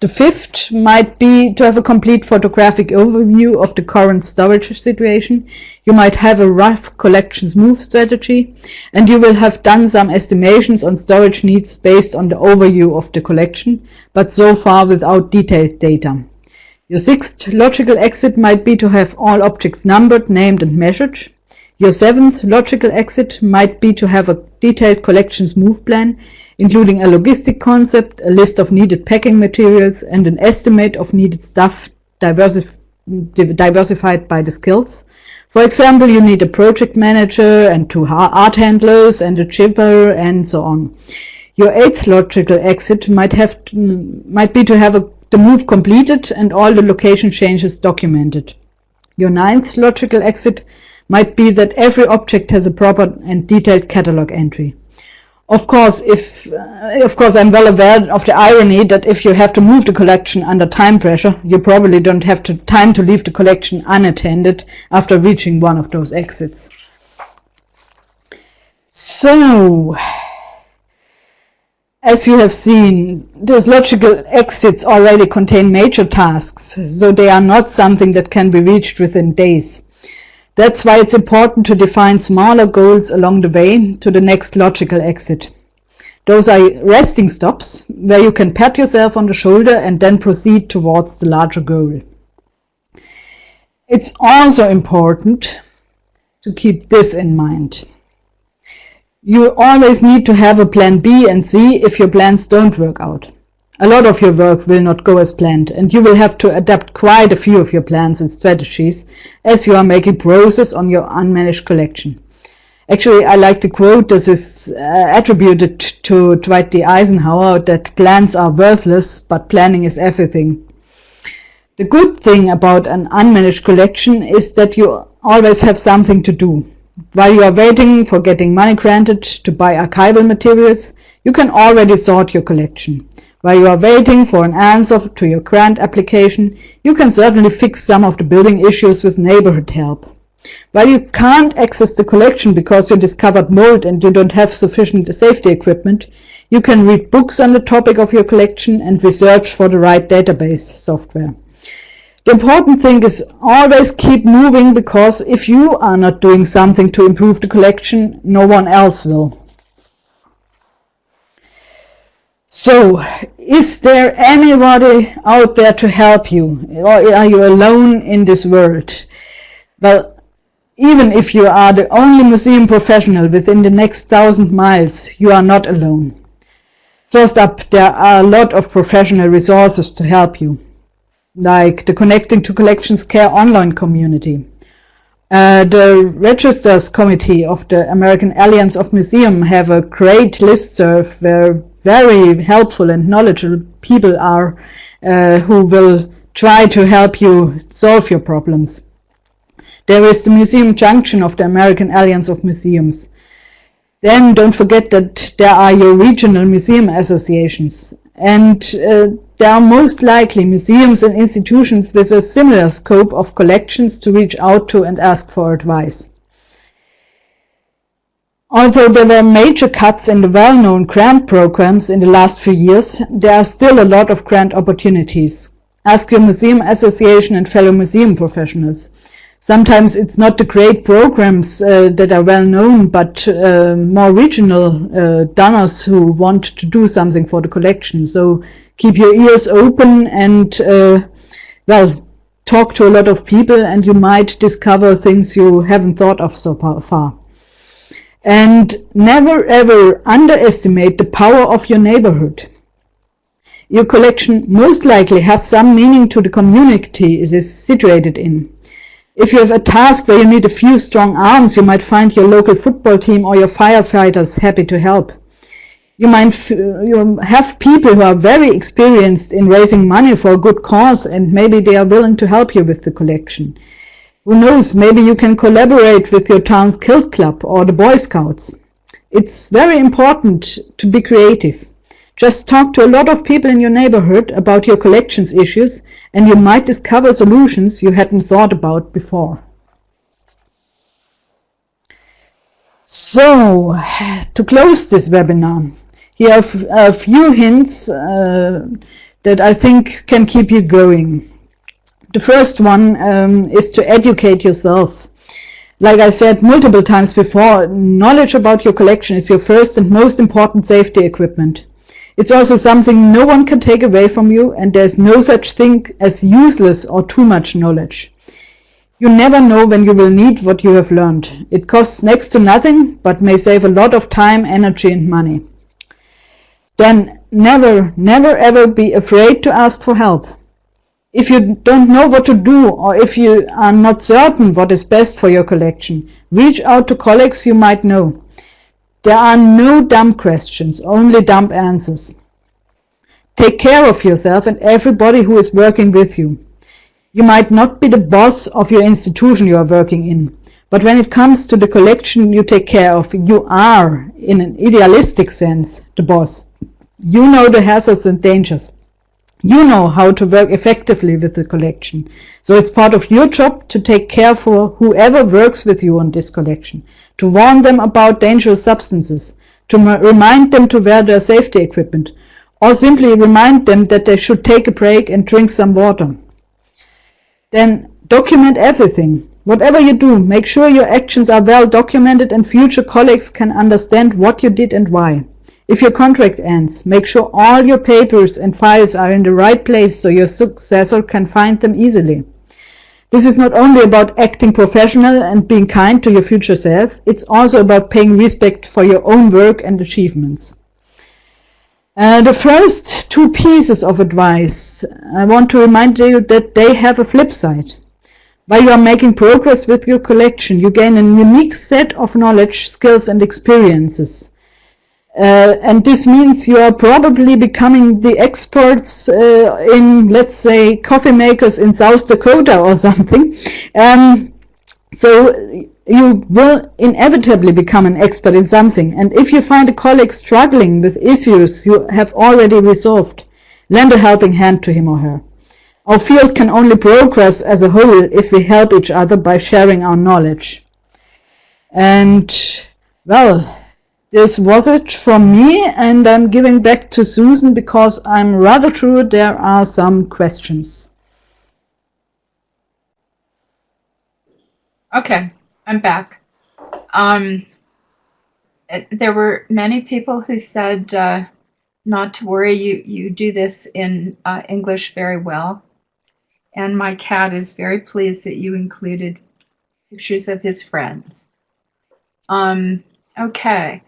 The fifth might be to have a complete photographic overview of the current storage situation. You might have a rough collections move strategy, and you will have done some estimations on storage needs based on the overview of the collection, but so far without detailed data. Your sixth logical exit might be to have all objects numbered, named and measured. Your seventh logical exit might be to have a detailed collections move plan, including a logistic concept, a list of needed packing materials, and an estimate of needed stuff diversif diversified by the skills. For example, you need a project manager and two art handlers and a shipper and so on. Your eighth logical exit might have to, might be to have a, the move completed and all the location changes documented. Your ninth logical exit might be that every object has a proper and detailed catalog entry. Of course, if uh, of course I'm well aware of the irony that if you have to move the collection under time pressure, you probably don't have to, time to leave the collection unattended after reaching one of those exits. So, as you have seen, those logical exits already contain major tasks, so they are not something that can be reached within days. That's why it's important to define smaller goals along the way to the next logical exit. Those are resting stops where you can pat yourself on the shoulder and then proceed towards the larger goal. It's also important to keep this in mind. You always need to have a plan B and C if your plans don't work out. A lot of your work will not go as planned, and you will have to adapt quite a few of your plans and strategies as you are making progress on your unmanaged collection. Actually, I like the quote that is uh, attributed to Dwight D. Eisenhower that plans are worthless, but planning is everything. The good thing about an unmanaged collection is that you always have something to do. While you are waiting for getting money granted to buy archival materials, you can already sort your collection. While you are waiting for an answer to your grant application, you can certainly fix some of the building issues with neighborhood help. While you can't access the collection because you discovered mold and you don't have sufficient safety equipment, you can read books on the topic of your collection and research for the right database software. The important thing is always keep moving because if you are not doing something to improve the collection, no one else will. So, is there anybody out there to help you? Or are you alone in this world? Well, even if you are the only museum professional within the next thousand miles, you are not alone. First up, there are a lot of professional resources to help you, like the Connecting to Collections Care online community. Uh, the Registrars Committee of the American Alliance of Museums have a great listserv where very helpful and knowledgeable people are uh, who will try to help you solve your problems. There is the Museum Junction of the American Alliance of Museums. Then don't forget that there are your regional museum associations. And uh, there are most likely museums and institutions with a similar scope of collections to reach out to and ask for advice. Although there were major cuts in the well-known grant programs in the last few years, there are still a lot of grant opportunities. Ask your museum association and fellow museum professionals. Sometimes it's not the great programs uh, that are well known, but uh, more regional uh, donors who want to do something for the collection. So keep your ears open and, uh, well, talk to a lot of people and you might discover things you haven't thought of so far. And never ever underestimate the power of your neighborhood. Your collection most likely has some meaning to the community it is situated in. If you have a task where you need a few strong arms, you might find your local football team or your firefighters happy to help. You might you have people who are very experienced in raising money for a good cause and maybe they are willing to help you with the collection. Who knows, maybe you can collaborate with your town's kilt club or the Boy Scouts. It's very important to be creative. Just talk to a lot of people in your neighborhood about your collections issues and you might discover solutions you hadn't thought about before. So, to close this webinar, here are a few hints uh, that I think can keep you going. The first one um, is to educate yourself. Like I said multiple times before, knowledge about your collection is your first and most important safety equipment. It's also something no one can take away from you and there's no such thing as useless or too much knowledge. You never know when you will need what you have learned. It costs next to nothing, but may save a lot of time, energy and money. Then never, never ever be afraid to ask for help. If you don't know what to do or if you are not certain what is best for your collection, reach out to colleagues you might know. There are no dumb questions, only dumb answers. Take care of yourself and everybody who is working with you. You might not be the boss of your institution you are working in, but when it comes to the collection you take care of, you are, in an idealistic sense, the boss. You know the hazards and dangers. You know how to work effectively with the collection. So it's part of your job to take care for whoever works with you on this collection, to warn them about dangerous substances, to remind them to wear their safety equipment, or simply remind them that they should take a break and drink some water. Then document everything. Whatever you do, make sure your actions are well documented and future colleagues can understand what you did and why. If your contract ends, make sure all your papers and files are in the right place so your successor can find them easily. This is not only about acting professional and being kind to your future self, it's also about paying respect for your own work and achievements. Uh, the first two pieces of advice, I want to remind you that they have a flip side. While you are making progress with your collection, you gain a unique set of knowledge, skills and experiences. Uh, and this means you are probably becoming the experts uh, in, let's say, coffee makers in South Dakota or something. Um, so you will inevitably become an expert in something. And if you find a colleague struggling with issues you have already resolved, lend a helping hand to him or her. Our field can only progress as a whole if we help each other by sharing our knowledge. And, well, this was it from me, and I'm giving back to Susan because I'm rather sure there are some questions. Okay, I'm back. Um, it- there were many people who said uh, not to worry. You you do this in uh, English very well, and my cat is very pleased that you included pictures of his friends. Um, okay.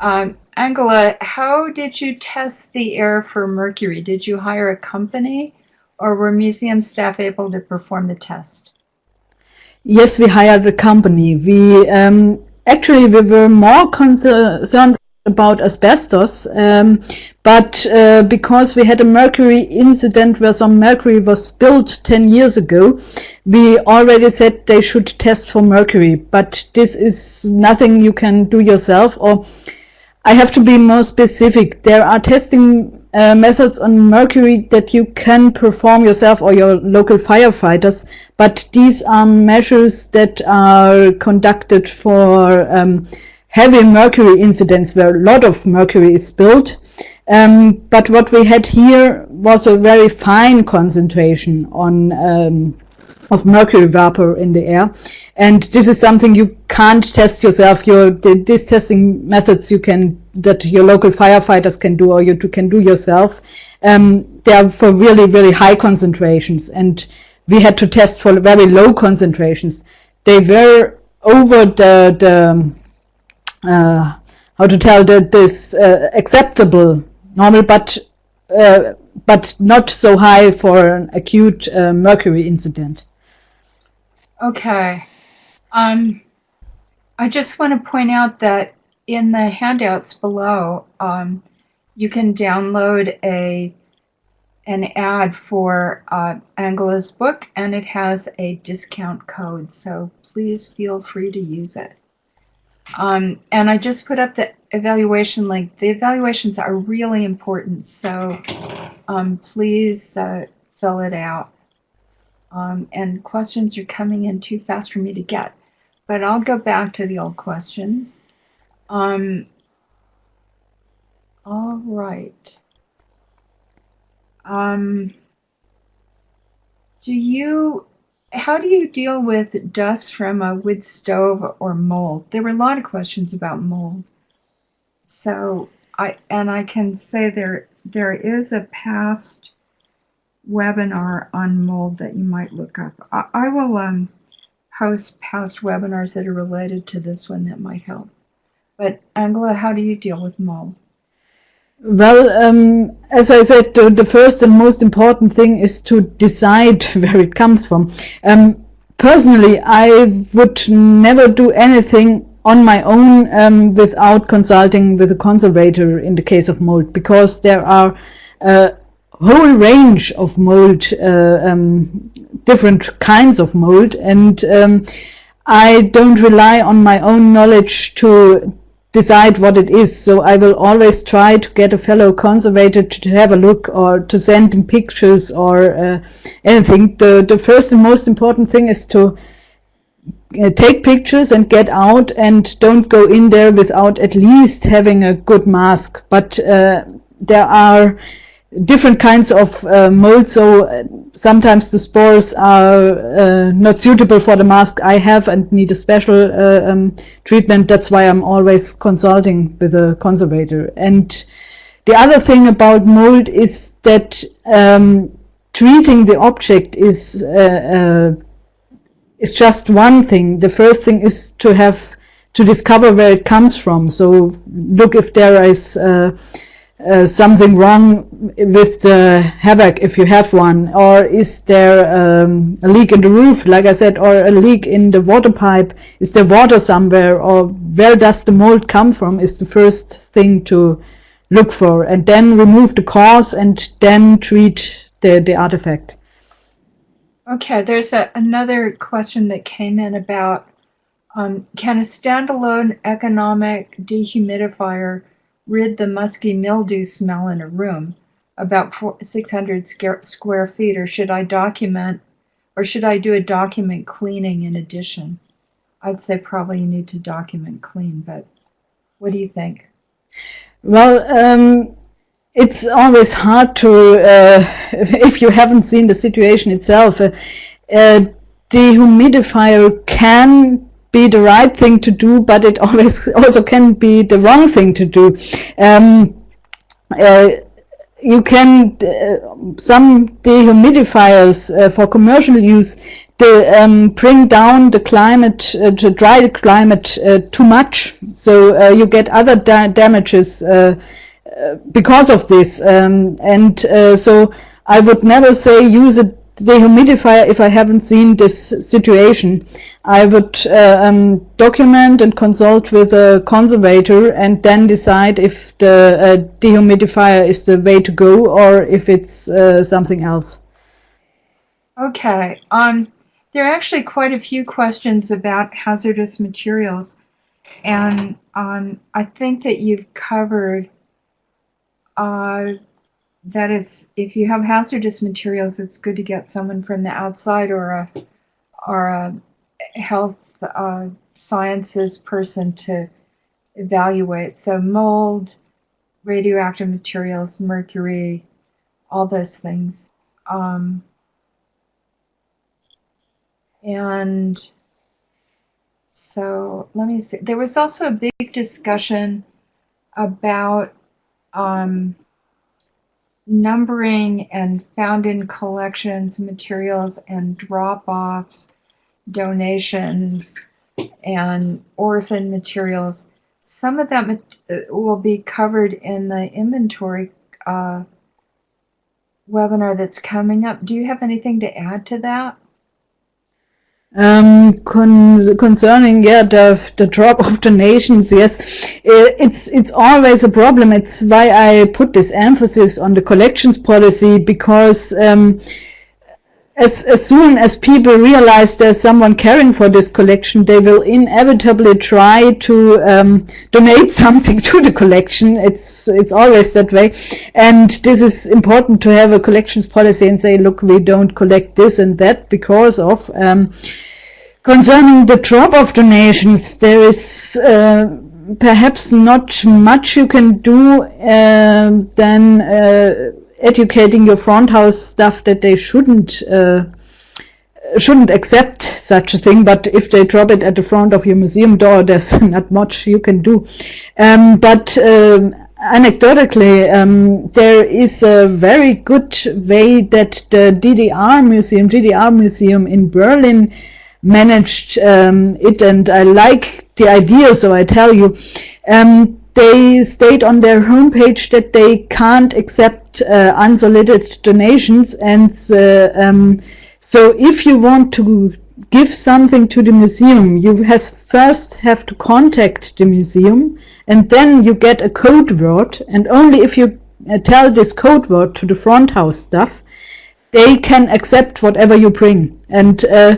Um, Angela, how did you test the air for mercury? Did you hire a company or were museum staff able to perform the test? Yes, we hired a company. We um, actually we were more concerned about asbestos, um, but uh, because we had a mercury incident where some mercury was spilled 10 years ago, we already said they should test for mercury. But this is nothing you can do yourself, or I have to be more specific. There are testing uh, methods on mercury that you can perform yourself or your local firefighters, but these are measures that are conducted for um, heavy mercury incidents where a lot of mercury is spilled. Um, but what we had here was a very fine concentration on um, of mercury vapor in the air. And this is something you can't test yourself. Your the, these testing methods you can that your local firefighters can do or you can do yourself. Um, they are for really really high concentrations, and we had to test for very low concentrations. They were over the the uh, how to tell that this uh, acceptable normal, but uh, but not so high for an acute uh, mercury incident. Okay. Um, I just want to point out that in the handouts below, um, you can download a an ad for uh, Angela's book, and it has a discount code. So please feel free to use it. Um, and I just put up the evaluation link. The evaluations are really important, so um, please uh, fill it out. Um, and questions are coming in too fast for me to get. But I'll go back to the old questions. Um, all right. Um, do you, how do you deal with dust from a wood stove or mold? There were a lot of questions about mold. So I, and I can say there, there is a past webinar on mold that you might look up. I, I will um, post past webinars that are related to this one that might help. But Angela, how do you deal with mold? Well, um, as I said, the, first and most important thing is to decide where it comes from. Um, personally, I would never do anything on my own um, without consulting with a conservator in the case of mold, because there are uh, whole range of mold, uh, um, different kinds of mold, and um, I don't rely on my own knowledge to decide what it is. So I will always try to get a fellow conservator to, have a look or to send him pictures or uh, anything. The, the first and most important thing is to uh, take pictures and get out and don't go in there without at least having a good mask. But uh, there are different kinds of uh, mold, so uh, sometimes the spores are uh, not suitable for the mask I have and need a special uh, um, treatment. That's why I'm always consulting with a conservator. And the other thing about mold is that um, treating the object is uh, uh, is just one thing. The first thing is to have to discover where it comes from. So look if there is uh, something wrong with the HVAC if you have one? Or is there um, a leak in the roof like I said or a leak in the water pipe? Is there water somewhere or where does the mold come from is the first thing to look for. And then remove the cause and then treat the, the artifact. Okay, there's a, another question that came in about um, can a standalone economic dehumidifier rid the musky mildew smell in a room about 600 square feet, or should I document, or should I do a document cleaning in addition? I'd say probably you need to document clean, but what do you think? Well, um, it's always hard to, uh, if you haven't seen the situation itself, uh, uh, dehumidifier can be the right thing to do, but it always also can be the wrong thing to do. Um, uh, you can uh, some dehumidifiers uh, for commercial use they um, bring down the climate uh, the dry climate uh, too much so uh, you get other da damages uh, because of this um, and so I would never say use a dehumidifier if I haven't seen this situation. I would uh, um, document and consult with a conservator and then decide if the uh, dehumidifier is the way to go or if it's uh, something else. Okay. Um, there are actually quite a few questions about hazardous materials. And um, I think that you've covered uh, that it's if you have hazardous materials, it's good to get someone from the outside or a or a health uh, sciences person to evaluate. So mold, radioactive materials, mercury, all those things. Um, and so let me see. There was also a big discussion about um, numbering and found in collections, materials and drop-offs, donations, and orphan materials. Some of that will be covered in the inventory uh, webinar that's coming up. Do you have anything to add to that? Um, con concerning yeah the the drop of donations, yes, it's it's always a problem. It's why I put this emphasis on the collections policy because um, as as soon as people realize there's someone caring for this collection, they will inevitably try to um, donate something to the collection. It's it's always that way, and this is important to have a collections policy and say, look, we don't collect this and that because of. Um, Concerning the drop of donations, there is uh, perhaps not much you can do uh, than uh, educating your front house staff that they shouldn't uh, shouldn't accept such a thing. But if they drop it at the front of your museum door, there's not much you can do. Um, but um, anecdotally, um, there is a very good way that the DDR museum, DDR museum in Berlin managed um, it and I like the idea so I tell you um, they state on their homepage that they can't accept uh, unsolicited donations and uh, um, so if you want to give something to the museum you has first have to contact the museum and then you get a code word and only if you uh, tell this code word to the front house staff they can accept whatever you bring. And uh,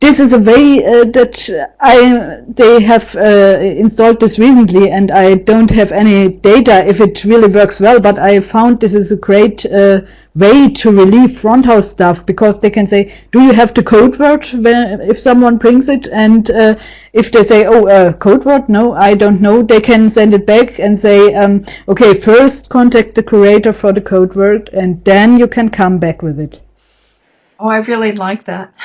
this is a way uh, that I they have uh, installed this recently and I don't have any data if it really works well but I found this is a great uh, way to relieve front house staff because they can say do you have the code word when, if someone brings it and uh, if they say oh uh, code word no I don't know they can send it back and say um, okay first contact the curator for the code word and then you can come back with it. Oh I really like that.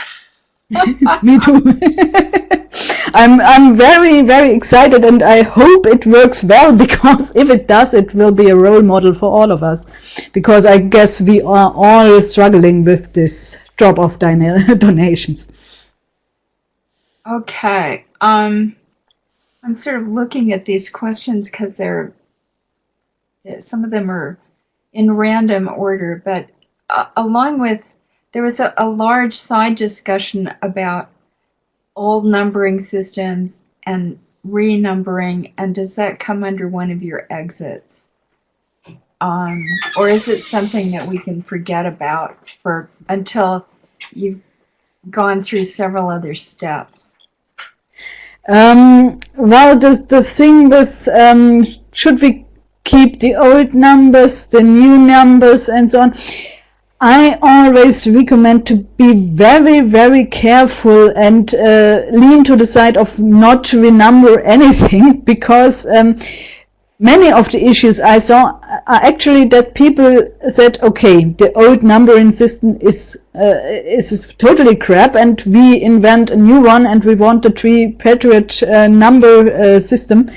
Me too. I'm I'm very very excited and I hope it works well because if it does it will be a role model for all of us because I guess we are all struggling with this drop of donations. Okay. Um I'm sort of looking at these questions because they're some of them are in random order, but uh, along with there was a, a large side discussion about old numbering systems and renumbering, and does that come under one of your exits? Um, or is it something that we can forget about for until you've gone through several other steps? Um, well, the, the thing with um, should we keep the old numbers, the new numbers, and so on I always recommend to be very, very careful and uh, lean to the side of not to renumber anything because um, many of the issues I saw are actually that people said, okay, the old numbering system is uh, is totally crap, and we invent a new one, and we want the tripartite uh, number uh, system.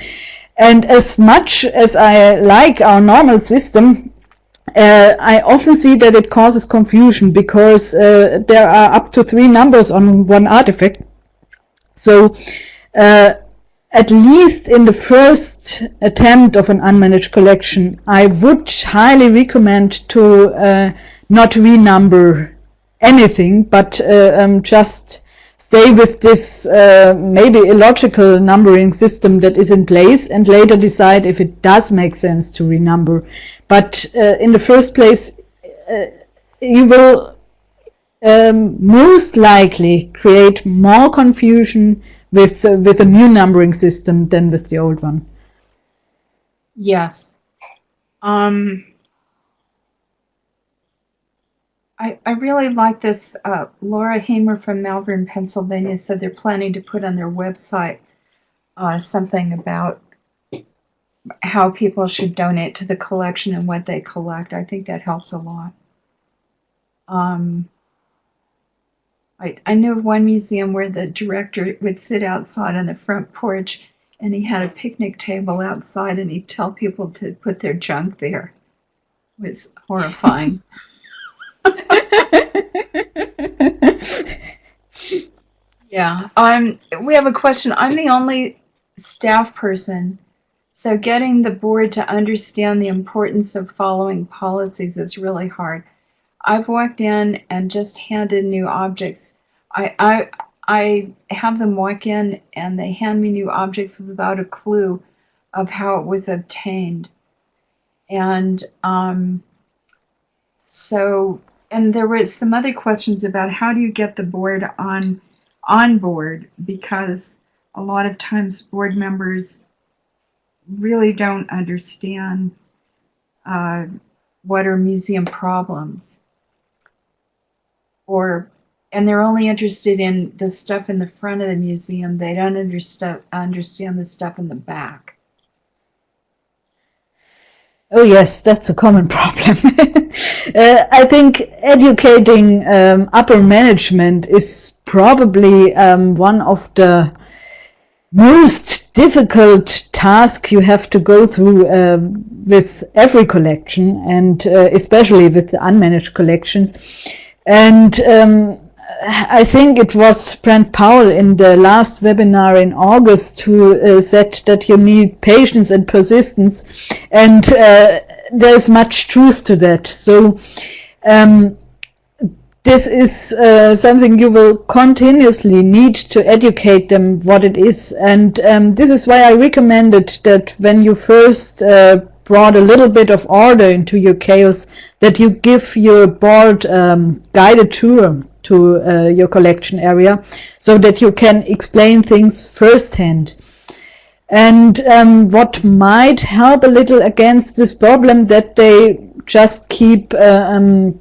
And as much as I like our normal system, uh, I often see that it causes confusion because uh, there are up to three numbers on one artifact. So uh, at least in the first attempt of an unmanaged collection, I would highly recommend to uh, not renumber anything, but uh, um, just stay with this uh, maybe illogical numbering system that is in place and later decide if it does make sense to renumber. But uh, in the first place, uh, you will um, most likely create more confusion with uh, with a new numbering system than with the old one. Yes. Um, I, I really like this. Uh, Laura Hamer from Malvern, Pennsylvania said they're planning to put on their website uh, something about how people should donate to the collection and what they collect. I think that helps a lot. Um, I, I knew of one museum where the director would sit outside on the front porch and he had a picnic table outside and he'd tell people to put their junk there. It was horrifying. yeah. Um, we have a question. I'm the only staff person, so getting the board to understand the importance of following policies is really hard. I've walked in and just handed new objects. I, I, I have them walk in and they hand me new objects without a clue of how it was obtained. And um, so, and there were some other questions about how do you get the board on on board because a lot of times board members really don't understand uh, what are museum problems or and they're only interested in the stuff in the front of the museum. They don't understand understand the stuff in the back. Oh yes, that's a common problem. uh, I think educating um, upper management is probably um, one of the most difficult task you have to go through uh, with every collection and uh, especially with the unmanaged collections. And um, I think it was Brent Powell in the last webinar in August who uh, said that you need patience and persistence, and uh, there's much truth to that. So um, this is uh, something you will continuously need to educate them what it is, and um, this is why I recommended that when you first uh, brought a little bit of order into your chaos, that you give your board um, guided tour to uh, your collection area so that you can explain things firsthand. And um, what might help a little against this problem that they just keep uh, um,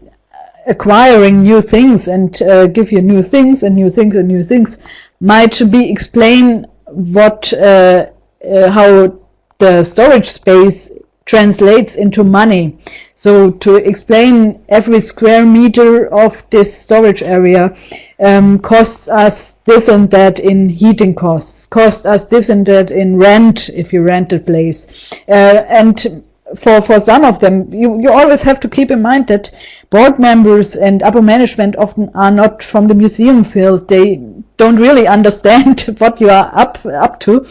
acquiring new things and uh, give you new things and new things and new things might be explain what uh, uh, how the storage space translates into money. So to explain every square meter of this storage area um, costs us this and that in heating costs, costs us this and that in rent if you rent a place. Uh, and for, for some of them, you, you always have to keep in mind that board members and upper management often are not from the museum field. They don't really understand what you are up up to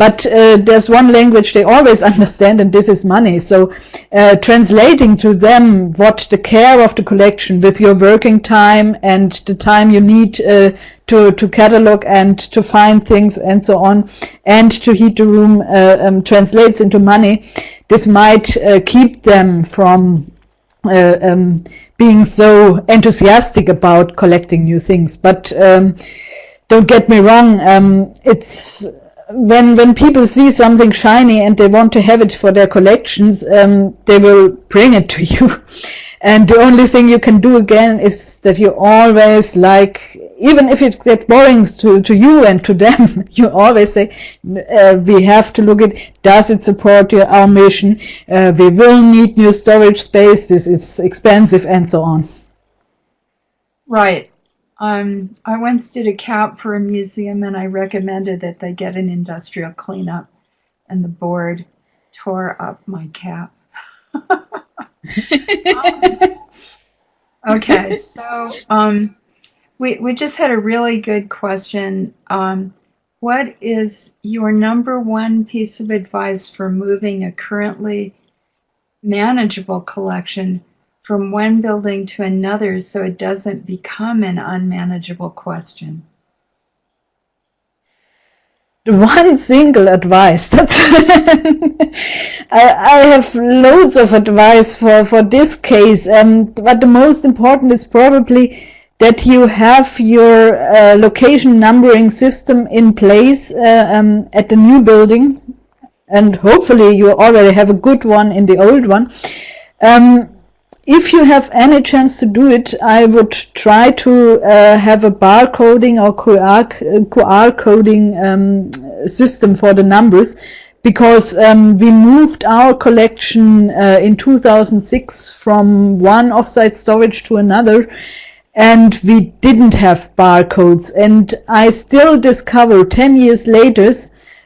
but uh, there's one language they always understand and this is money. So uh, translating to them what the care of the collection with your working time and the time you need uh, to, to catalog and to find things and so on and to heat the room uh, um, translates into money this might uh, keep them from uh, um, being so enthusiastic about collecting new things. But um, don't get me wrong, um, it's when when people see something shiny and they want to have it for their collections, um, they will bring it to you. And the only thing you can do again is that you always like, even if it gets boring to, to you and to them, you always say, uh, we have to look at, does it support your, our mission? Uh, we will need new storage space, this is expensive and so on. Right. Um, I once did a CAP for a museum and I recommended that they get an industrial cleanup and the board tore up my CAP. okay, so um, we, we just had a really good question. Um, what is your number one piece of advice for moving a currently manageable collection from one building to another so it doesn't become an unmanageable question? one single advice. That's I, I have loads of advice for, for this case, and but the most important is probably that you have your uh, location numbering system in place uh, um, at the new building, and hopefully you already have a good one in the old one. Um, if you have any chance to do it, I would try to uh, have a barcoding or QR, coding um, system for the numbers because um, we moved our collection uh, in 2006 from one offsite storage to another and we didn't have barcodes and I still discover 10 years later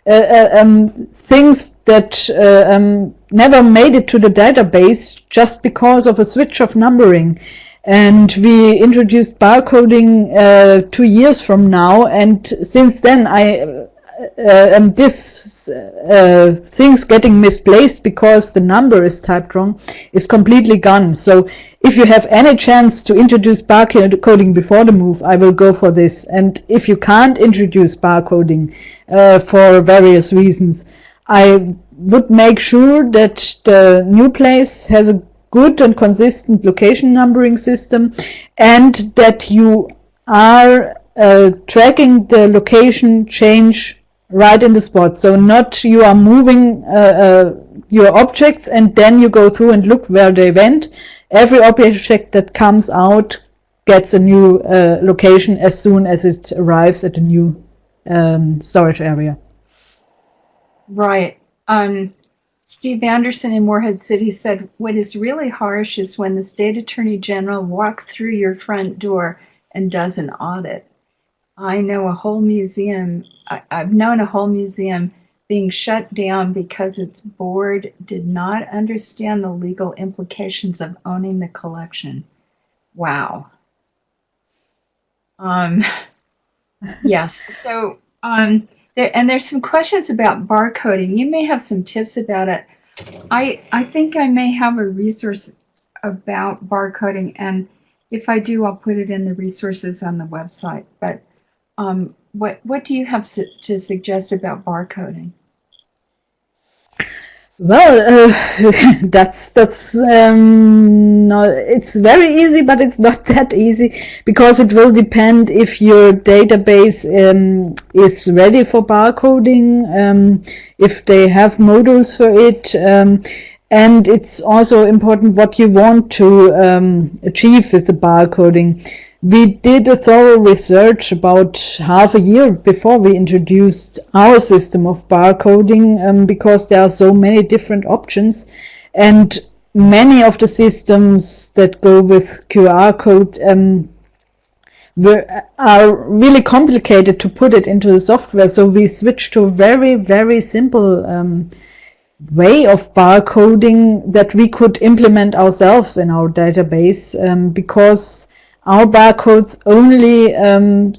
uh, uh, um, things that uh, um, never made it to the database just because of a switch of numbering. And we introduced barcoding uh, two years from now, and since then I uh, and this uh, things getting misplaced because the number is typed wrong is completely gone. So if you have any chance to introduce barcoding before the move, I will go for this. And if you can't introduce barcoding uh, for various reasons, I would make sure that the new place has a good and consistent location numbering system and that you are uh, tracking the location change right in the spot. So not you are moving uh, uh, your objects and then you go through and look where they went. Every object that comes out gets a new uh, location as soon as it arrives at a new um, storage area. Right. Um, Steve Anderson in Morehead City said, What is really harsh is when the state attorney general walks through your front door and does an audit. I know a whole museum, I, have known a whole museum being shut down because its board did not understand the legal implications of owning the collection. Wow. Um, yes, so um, there, and there's some questions about barcoding. You may have some tips about it. I I think I may have a resource about barcoding, and if I do, I'll put it in the resources on the website. But um, what what do you have su to suggest about barcoding? Well, uh, that's that's um, no, it's very easy, but it's not that easy because it will depend if your database um, is ready for barcoding, um, if they have modules for it, um, and it's also important what you want to um, achieve with the barcoding. We did a thorough research about half a year before we introduced our system of barcoding um, because there are so many different options and many of the systems that go with QR code um, were, are really complicated to put it into the software. So we switched to a very, very simple um, way of barcoding that we could implement ourselves in our database um, because our barcodes only um,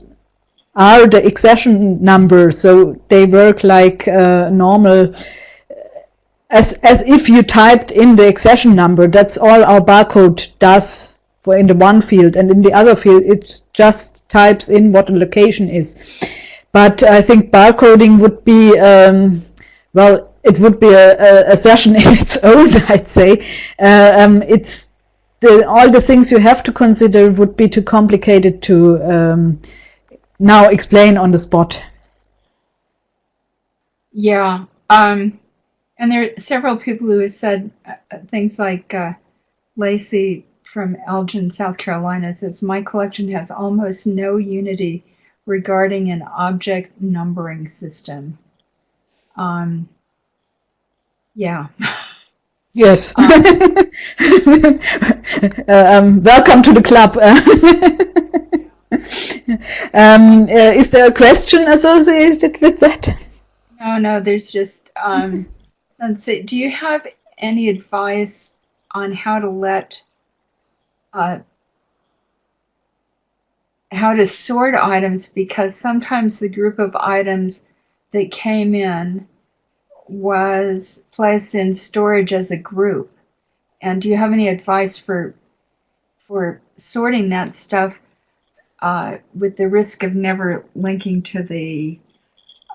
are the accession number, so they work like uh, normal, as, as if you typed in the accession number. That's all our barcode does for in the one field, and in the other field it just types in what the location is. But I think barcoding would be, um, well, it would be a, a, a, session in its own, I'd say. Uh, um, it's the, all the things you have to consider would be too complicated to um, now explain on the spot. Yeah. Um, and there are several people who have said uh, uh, things like uh, Lacey from Elgin, South Carolina says, My collection has almost no unity regarding an object numbering system. Um, yeah. Yes. uh, um, welcome to the club. um, uh, is there a question associated with that? No, no, there's just, um, let's see, do you have any advice on how to let, uh, how to sort items because sometimes the group of items that came in was placed in storage as a group. And do you have any advice for for sorting that stuff uh, with the risk of never linking to the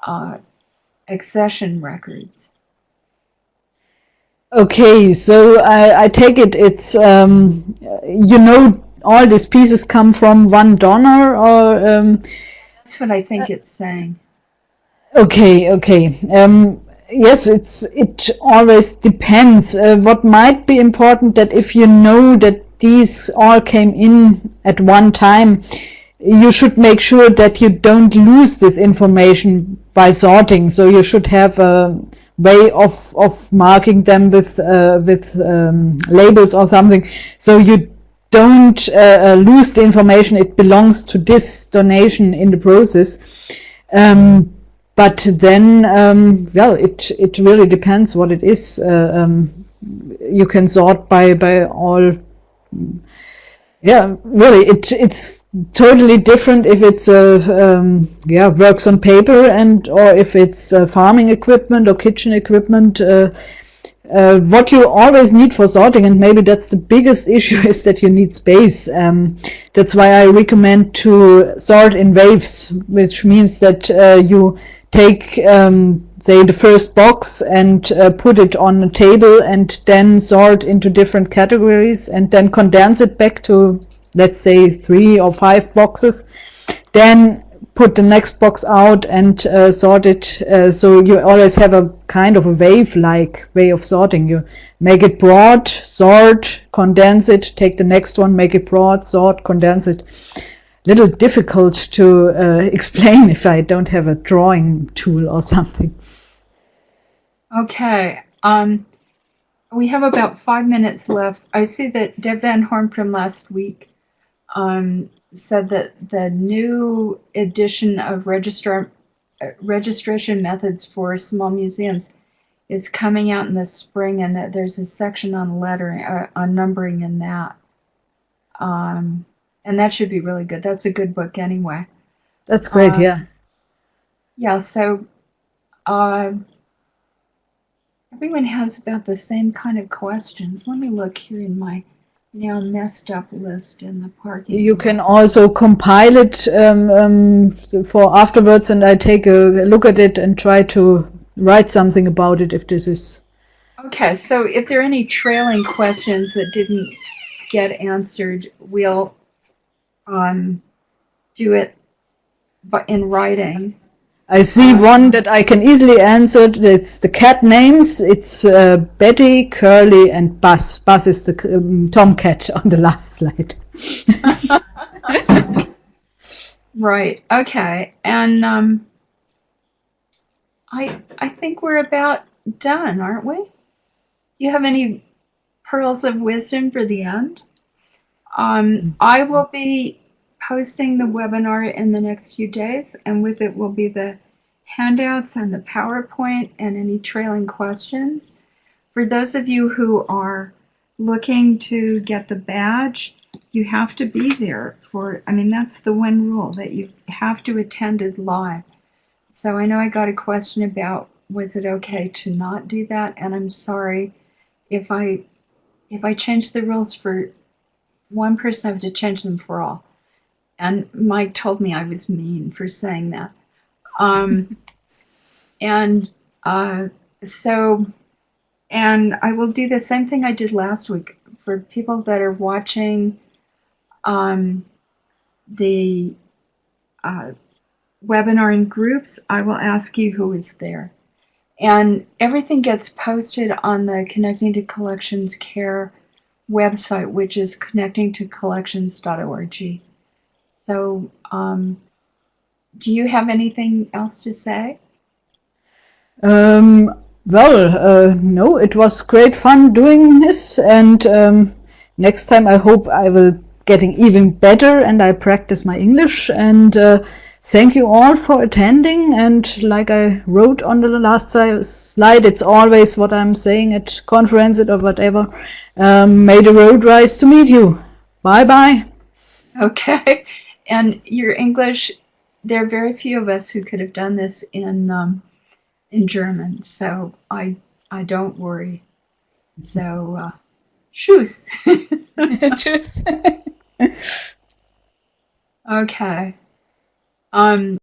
uh, accession records? Okay, so I, I take it it's um, you know all these pieces come from one donor or um, that's what I think it's saying. Okay, okay. Um, yes, it's it always depends. Uh, what might be important that if you know that these all came in at one time, you should make sure that you don't lose this information by sorting. So you should have a way of of marking them with uh, with um, labels or something, so you don't uh, uh lose the information. It belongs to this donation in the process. Um, but then, um, well, it it really depends what it is. Uh, um, you can sort by by all. Yeah, really, it it's totally different if it's a um, yeah works on paper and or if it's uh, farming equipment or kitchen equipment. Uh, uh, what you always need for sorting, and maybe that's the biggest issue, is that you need space. Um, that's why I recommend to sort in waves, which means that uh, you take um, say the first box and uh, put it on a table and then sort into different categories and then condense it back to let's say three or five boxes. Then put the next box out and uh, sort it uh, so you always have a kind of a wave like way of sorting. You make it broad sort condense it take the next one make it broad sort condense it little difficult to uh, explain if I don't have a drawing tool or something. Okay. Um, we have about five minutes left. I see that Deb Van Horn from last week um, said that the new edition of uh, registration methods for small museums is coming out in the spring, and that there's a section on lettering, uh, on numbering in that. Um, and that should be really good. That's a good book anyway. That's great. Uh, yeah. Yeah. So, uh, everyone has about the same kind of questions. Let me look here in my now messed up list in the parking. You can also compile it um, um, for afterwards, and I take a look at it and try to write something about it if this is. Okay, so if there are any trailing questions that didn't get answered, we'll um, do it but in writing. I see one that I can easily answer. It's the cat names. It's uh, Betty, Curly, and Buzz. Buzz is the um, tomcat on the last slide. right. Okay. And um, I I think we're about done, aren't we? Do you have any pearls of wisdom for the end? Um, I will be posting the webinar in the next few days, and with it will be the handouts and the PowerPoint and any trailing questions. For those of you who are looking to get the badge, you have to be there for, I mean, that's the one rule that you have to attend it live. So I know I got a question about was it okay to not do that, and I'm sorry if I if I change the rules for one person, I have to change them for all. And Mike told me I was mean for saying that. Um, and uh, so, and I will do the same thing I did last week for people that are watching um, the uh, webinar in groups. I will ask you who is there. And everything gets posted on the Connecting to Collections Care website, which is connectingtocollections.org. So, um, do you have anything else to say? Um, well, uh, no, it was great fun doing this, and um, next time I hope I will getting even better and I practice my English. And uh, thank you all for attending. And like I wrote on the last slide, it's always what I'm saying at conferences or whatever. Um, may the road rise to meet you. Bye bye. Okay. And your English, there are very few of us who could have done this in um, in German, so I I don't worry. So, uh, tschüss. Tschüss. okay. Um.